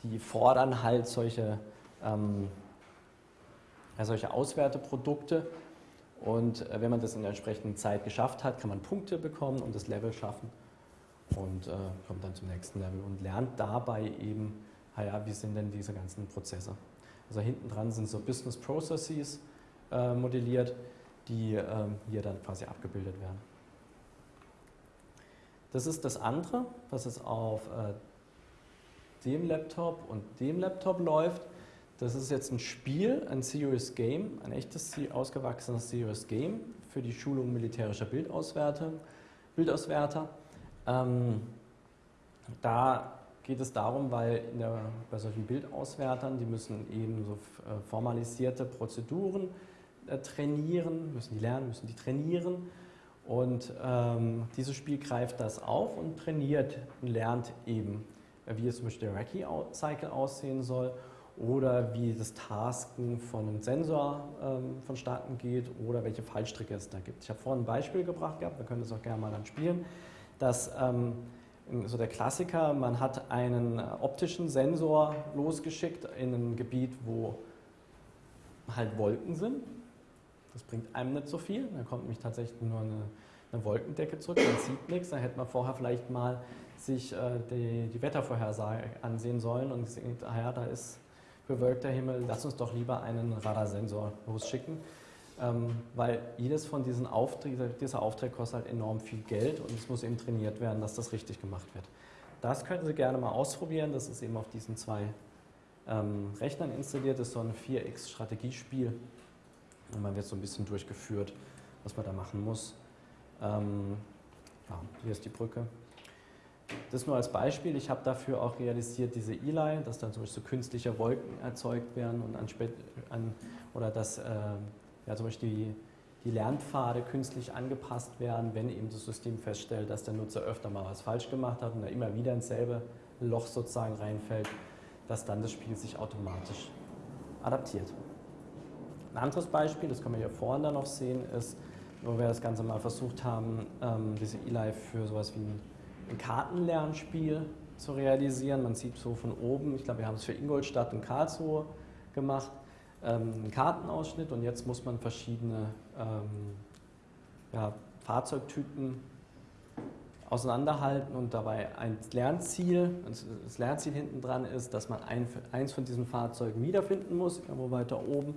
die fordern halt solche, ähm, ja, solche Auswerteprodukte. Und äh, wenn man das in der entsprechenden Zeit geschafft hat, kann man Punkte bekommen und das Level schaffen und äh, kommt dann zum nächsten Level und lernt dabei eben, ja, wie sind denn diese ganzen Prozesse. Also hinten dran sind so Business Processes äh, modelliert, die ähm, hier dann quasi abgebildet werden. Das ist das andere, was es auf äh, dem Laptop und dem Laptop läuft. Das ist jetzt ein Spiel, ein Serious Game, ein echtes ausgewachsenes Serious Game für die Schulung militärischer Bildauswerter. Bildauswerter. Ähm, da geht es darum, weil der, bei solchen Bildauswertern, die müssen eben so äh, formalisierte Prozeduren äh, trainieren, müssen die lernen, müssen die trainieren. Und ähm, dieses Spiel greift das auf und trainiert und lernt eben, wie es zum Beispiel der Raki-Cycle aussehen soll oder wie das Tasken von einem Sensor ähm, vonstatten geht oder welche Fallstricke es da gibt. Ich habe vorhin ein Beispiel gebracht gehabt, wir können das auch gerne mal dann spielen, dass ähm, so der Klassiker, man hat einen optischen Sensor losgeschickt in ein Gebiet, wo halt Wolken sind. Das bringt einem nicht so viel, da kommt nämlich tatsächlich nur eine, eine Wolkendecke zurück, man sieht nichts, da hätte man vorher vielleicht mal sich äh, die, die Wettervorhersage ansehen sollen und sehen, ah ja, da ist bewölkter Himmel, lass uns doch lieber einen Radarsensor losschicken. Ähm, weil jedes von diesen Aufträgen, dieser Auftrag kostet halt enorm viel Geld und es muss eben trainiert werden, dass das richtig gemacht wird. Das könnten Sie gerne mal ausprobieren. Das ist eben auf diesen zwei ähm, Rechnern installiert. Das ist so ein 4x-Strategiespiel. Und man wird so ein bisschen durchgeführt, was man da machen muss. Ähm, ja, hier ist die Brücke. Das nur als Beispiel. Ich habe dafür auch realisiert diese Eli, dass dann zum Beispiel so künstliche Wolken erzeugt werden und an, an oder dass äh, ja, zum Beispiel die, die Lernpfade künstlich angepasst werden, wenn eben das System feststellt, dass der Nutzer öfter mal was falsch gemacht hat und er immer wieder ins selbe Loch sozusagen reinfällt, dass dann das Spiel sich automatisch adaptiert. Ein anderes Beispiel, das können wir hier vorne noch sehen, ist, wo wir das Ganze mal versucht haben, ähm, diese E-Live für sowas wie ein, Kartenlernspiel zu realisieren. Man sieht so von oben, ich glaube, wir haben es für Ingolstadt und Karlsruhe gemacht, einen Kartenausschnitt und jetzt muss man verschiedene ähm, ja, Fahrzeugtypen auseinanderhalten und dabei ein Lernziel, das Lernziel hinten dran ist, dass man ein, eins von diesen Fahrzeugen wiederfinden muss, irgendwo weiter oben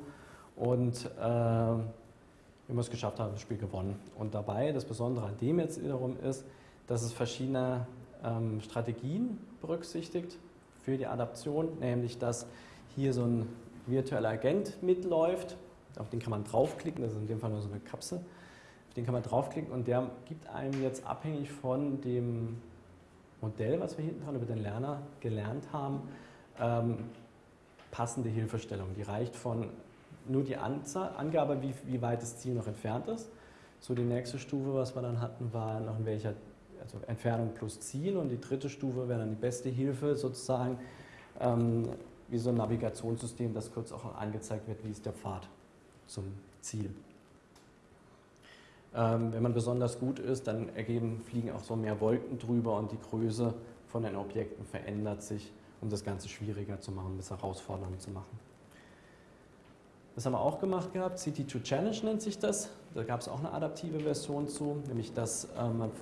und äh, wenn wir es geschafft haben, das Spiel gewonnen. Und dabei, das Besondere an dem jetzt wiederum ist, dass es verschiedene ähm, Strategien berücksichtigt für die Adaption, nämlich dass hier so ein virtueller Agent mitläuft. Auf den kann man draufklicken, das ist in dem Fall nur so eine Kapsel. Auf den kann man draufklicken und der gibt einem jetzt abhängig von dem Modell, was wir hinten dran über den Lerner gelernt haben, ähm, passende Hilfestellung. Die reicht von nur die Anzahl, Angabe, wie, wie weit das Ziel noch entfernt ist. So die nächste Stufe, was wir dann hatten, war noch in welcher also Entfernung plus Ziel und die dritte Stufe wäre dann die beste Hilfe sozusagen, ähm, wie so ein Navigationssystem, das kurz auch angezeigt wird, wie ist der Pfad zum Ziel. Ähm, wenn man besonders gut ist, dann ergeben, fliegen auch so mehr Wolken drüber und die Größe von den Objekten verändert sich, um das Ganze schwieriger zu machen, bis herausfordernd zu machen. Das haben wir auch gemacht gehabt, CT2 Challenge nennt sich das. Da gab es auch eine adaptive Version zu, nämlich dass äh, man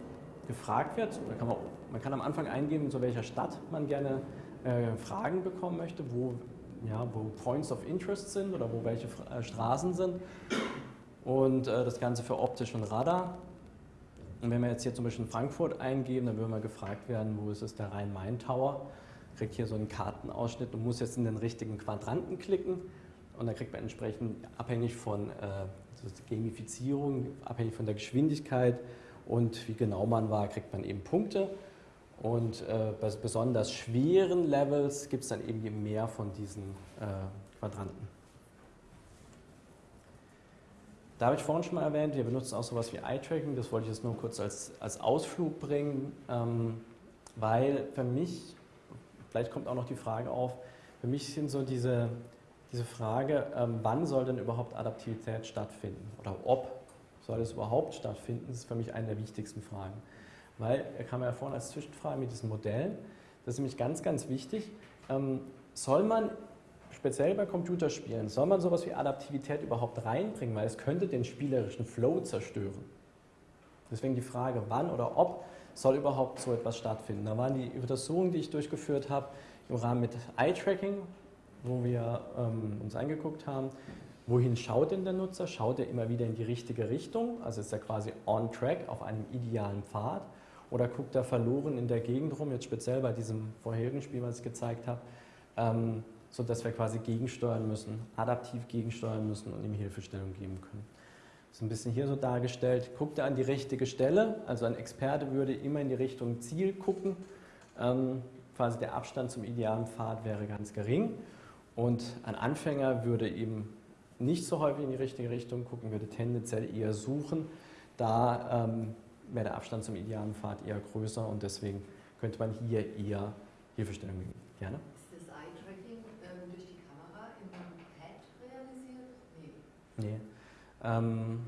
gefragt wird, kann man, man, kann am Anfang eingeben, zu welcher Stadt man gerne äh, Fragen bekommen möchte, wo, ja, wo Points of Interest sind oder wo welche äh, Straßen sind. Und äh, das Ganze für optisch und Radar. Und wenn wir jetzt hier zum Beispiel in Frankfurt eingeben, dann würden wir gefragt werden, wo ist es der Rhein-Main-Tower. Kriegt hier so einen Kartenausschnitt und muss jetzt in den richtigen Quadranten klicken. Und dann kriegt man entsprechend abhängig von äh, Gamifizierung, abhängig von der Geschwindigkeit und wie genau man war, kriegt man eben Punkte. Und äh, bei besonders schweren Levels gibt es dann eben mehr von diesen äh, Quadranten. Da habe ich vorhin schon mal erwähnt, wir benutzen auch sowas wie Eye-Tracking, das wollte ich jetzt nur kurz als, als Ausflug bringen, ähm, weil für mich, vielleicht kommt auch noch die Frage auf, für mich sind so diese, diese Frage, ähm, wann soll denn überhaupt Adaptivität stattfinden oder ob soll es überhaupt stattfinden, ist für mich eine der wichtigsten Fragen. Weil er kam ja vorhin als Zwischenfrage mit diesen Modellen. Das ist nämlich ganz, ganz wichtig. Ähm, soll man speziell bei Computerspielen, soll man sowas wie Adaptivität überhaupt reinbringen, weil es könnte den spielerischen Flow zerstören. Deswegen die Frage, wann oder ob soll überhaupt so etwas stattfinden. Da waren die Untersuchungen, die ich durchgeführt habe, im Rahmen mit Eye-Tracking, wo wir ähm, uns angeguckt haben, wohin schaut denn der Nutzer? Schaut er immer wieder in die richtige Richtung? Also ist er quasi on track auf einem idealen Pfad? Oder guckt er verloren in der Gegend rum, jetzt speziell bei diesem vorherigen Spiel, was ich gezeigt habe, ähm, sodass wir quasi gegensteuern müssen, adaptiv gegensteuern müssen und ihm Hilfestellung geben können. Das ist ein bisschen hier so dargestellt. Guckt er an die richtige Stelle, also ein Experte würde immer in die Richtung Ziel gucken. Ähm, quasi der Abstand zum idealen Pfad wäre ganz gering. Und ein Anfänger würde eben nicht so häufig in die richtige Richtung gucken, würde tendenziell eher suchen. Da ähm, wäre der Abstand zum idealen Pfad eher größer und deswegen könnte man hier eher Hilfestellung geben. Gerne. Ist das Eye-Tracking ähm, durch die Kamera im Pad realisiert? Nee. Nee. Ähm,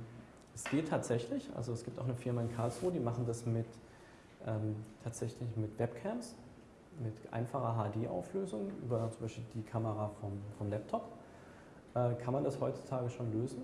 es geht tatsächlich, also es gibt auch eine Firma in Karlsruhe, die machen das mit ähm, tatsächlich mit Webcams, mit einfacher HD-Auflösung über zum Beispiel die Kamera vom, vom Laptop. Äh, kann man das heutzutage schon lösen?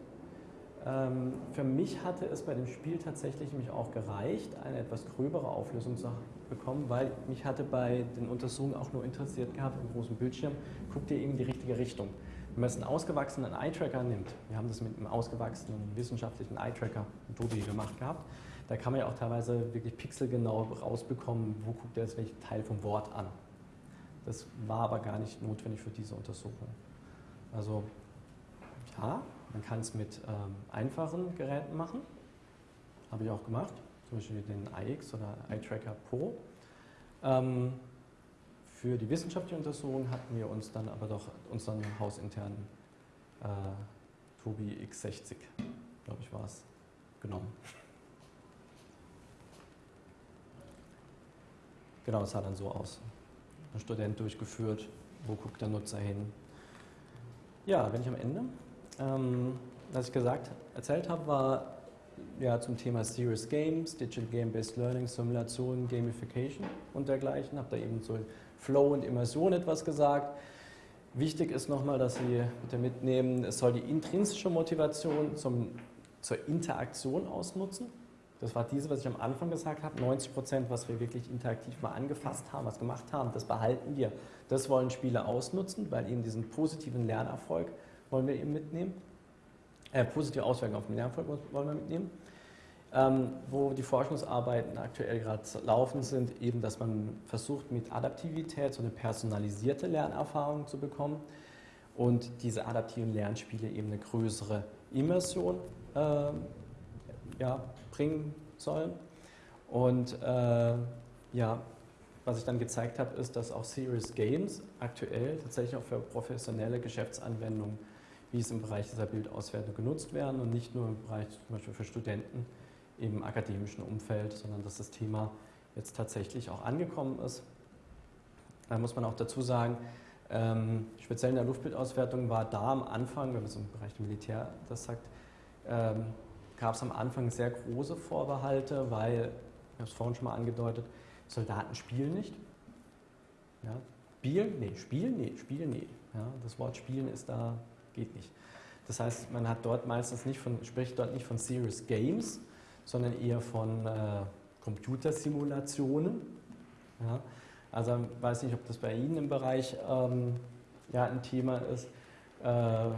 Ähm, für mich hatte es bei dem Spiel tatsächlich mich auch gereicht, eine etwas gröbere Auflösung zu bekommen, weil mich hatte bei den Untersuchungen auch nur interessiert gehabt, im großen Bildschirm, guckt ihr eben die richtige Richtung. Wenn man jetzt einen ausgewachsenen Eye-Tracker nimmt, wir haben das mit einem ausgewachsenen wissenschaftlichen Eye-Tracker, Tobi, gemacht gehabt, da kann man ja auch teilweise wirklich pixelgenau rausbekommen, wo guckt er jetzt welchen Teil vom Wort an. Das war aber gar nicht notwendig für diese Untersuchung. Also ja, man kann es mit ähm, einfachen Geräten machen, habe ich auch gemacht, zum Beispiel den iX oder iTracker Pro. Ähm, für die wissenschaftliche Untersuchung hatten wir uns dann aber doch unseren hausinternen äh, Tobi X60, glaube ich, war es, genommen. Genau, das sah dann so aus. Ein Student durchgeführt, wo guckt der Nutzer hin. Ja, bin ich am Ende. Ähm, was ich gesagt, erzählt habe, war ja, zum Thema Serious Games, Digital Game-Based Learning, Simulation, Gamification und dergleichen. Habe da eben so Flow und Immersion etwas gesagt. Wichtig ist nochmal, dass Sie bitte mitnehmen, es soll die intrinsische Motivation zum, zur Interaktion ausnutzen. Das war diese, was ich am Anfang gesagt habe. 90 Prozent, was wir wirklich interaktiv mal angefasst haben, was gemacht haben, das behalten wir. Das wollen Spiele ausnutzen, weil eben diesen positiven Lernerfolg wollen wir eben mitnehmen. Äh, positive Auswirkungen auf den Lernerfolg wollen wir mitnehmen. Ähm, wo die Forschungsarbeiten aktuell gerade laufen, sind eben, dass man versucht, mit Adaptivität so eine personalisierte Lernerfahrung zu bekommen und diese adaptiven Lernspiele eben eine größere Immersion äh, ja, bringen sollen. Und äh, ja, was ich dann gezeigt habe, ist, dass auch Serious Games aktuell tatsächlich auch für professionelle Geschäftsanwendungen, wie es im Bereich dieser Bildauswertung genutzt werden und nicht nur im Bereich zum Beispiel für Studenten, im akademischen Umfeld, sondern dass das Thema jetzt tatsächlich auch angekommen ist. Da muss man auch dazu sagen, ähm, speziell in der Luftbildauswertung war da am Anfang, wenn man so im Bereich Militär das sagt, ähm, gab es am Anfang sehr große Vorbehalte, weil, ich habe es vorhin schon mal angedeutet, Soldaten spielen nicht. Ja, spielen? Nee, spielen? Nee, spielen? Nee. Ja, das Wort spielen ist da, geht nicht. Das heißt, man hat dort meistens nicht von, spricht dort nicht von Serious Games, sondern eher von äh, Computersimulationen. Ja? Also ich weiß nicht, ob das bei Ihnen im Bereich ähm, ja, ein Thema ist. Äh,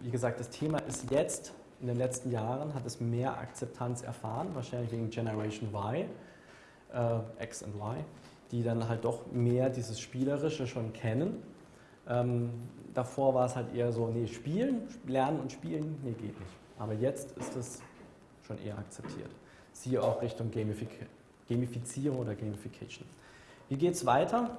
wie gesagt, das Thema ist jetzt, in den letzten Jahren hat es mehr Akzeptanz erfahren, wahrscheinlich wegen Generation Y, äh, X und Y, die dann halt doch mehr dieses Spielerische schon kennen. Ähm, davor war es halt eher so, nee, spielen, lernen und spielen, nee, geht nicht. Aber jetzt ist es schon eher akzeptiert. Siehe auch Richtung Gamific Gamifizierung oder Gamification. Wie geht es weiter?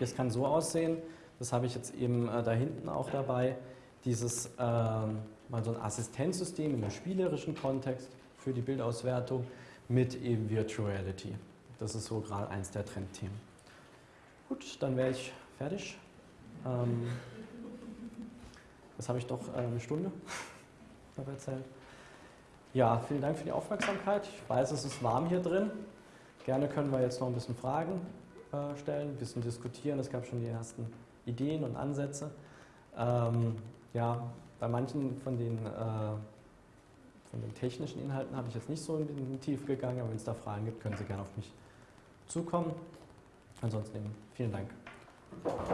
Das kann so aussehen, das habe ich jetzt eben äh, da hinten auch dabei, dieses äh, mal so ein Assistenzsystem einem spielerischen Kontext für die Bildauswertung mit eben Virtual Reality. Das ist so gerade eins der Trendthemen. Gut, dann wäre ich fertig. Ähm, das habe ich doch äh, eine Stunde erzählt. Ja, vielen Dank für die Aufmerksamkeit. Ich weiß, es ist warm hier drin. Gerne können wir jetzt noch ein bisschen Fragen äh, stellen, ein bisschen diskutieren. Es gab schon die ersten Ideen und Ansätze. Ähm, ja, bei manchen von den, äh, von den technischen Inhalten habe ich jetzt nicht so in die Tiefe gegangen, aber wenn es da Fragen gibt, können Sie gerne auf mich zukommen. Ansonsten vielen Dank. フフフ。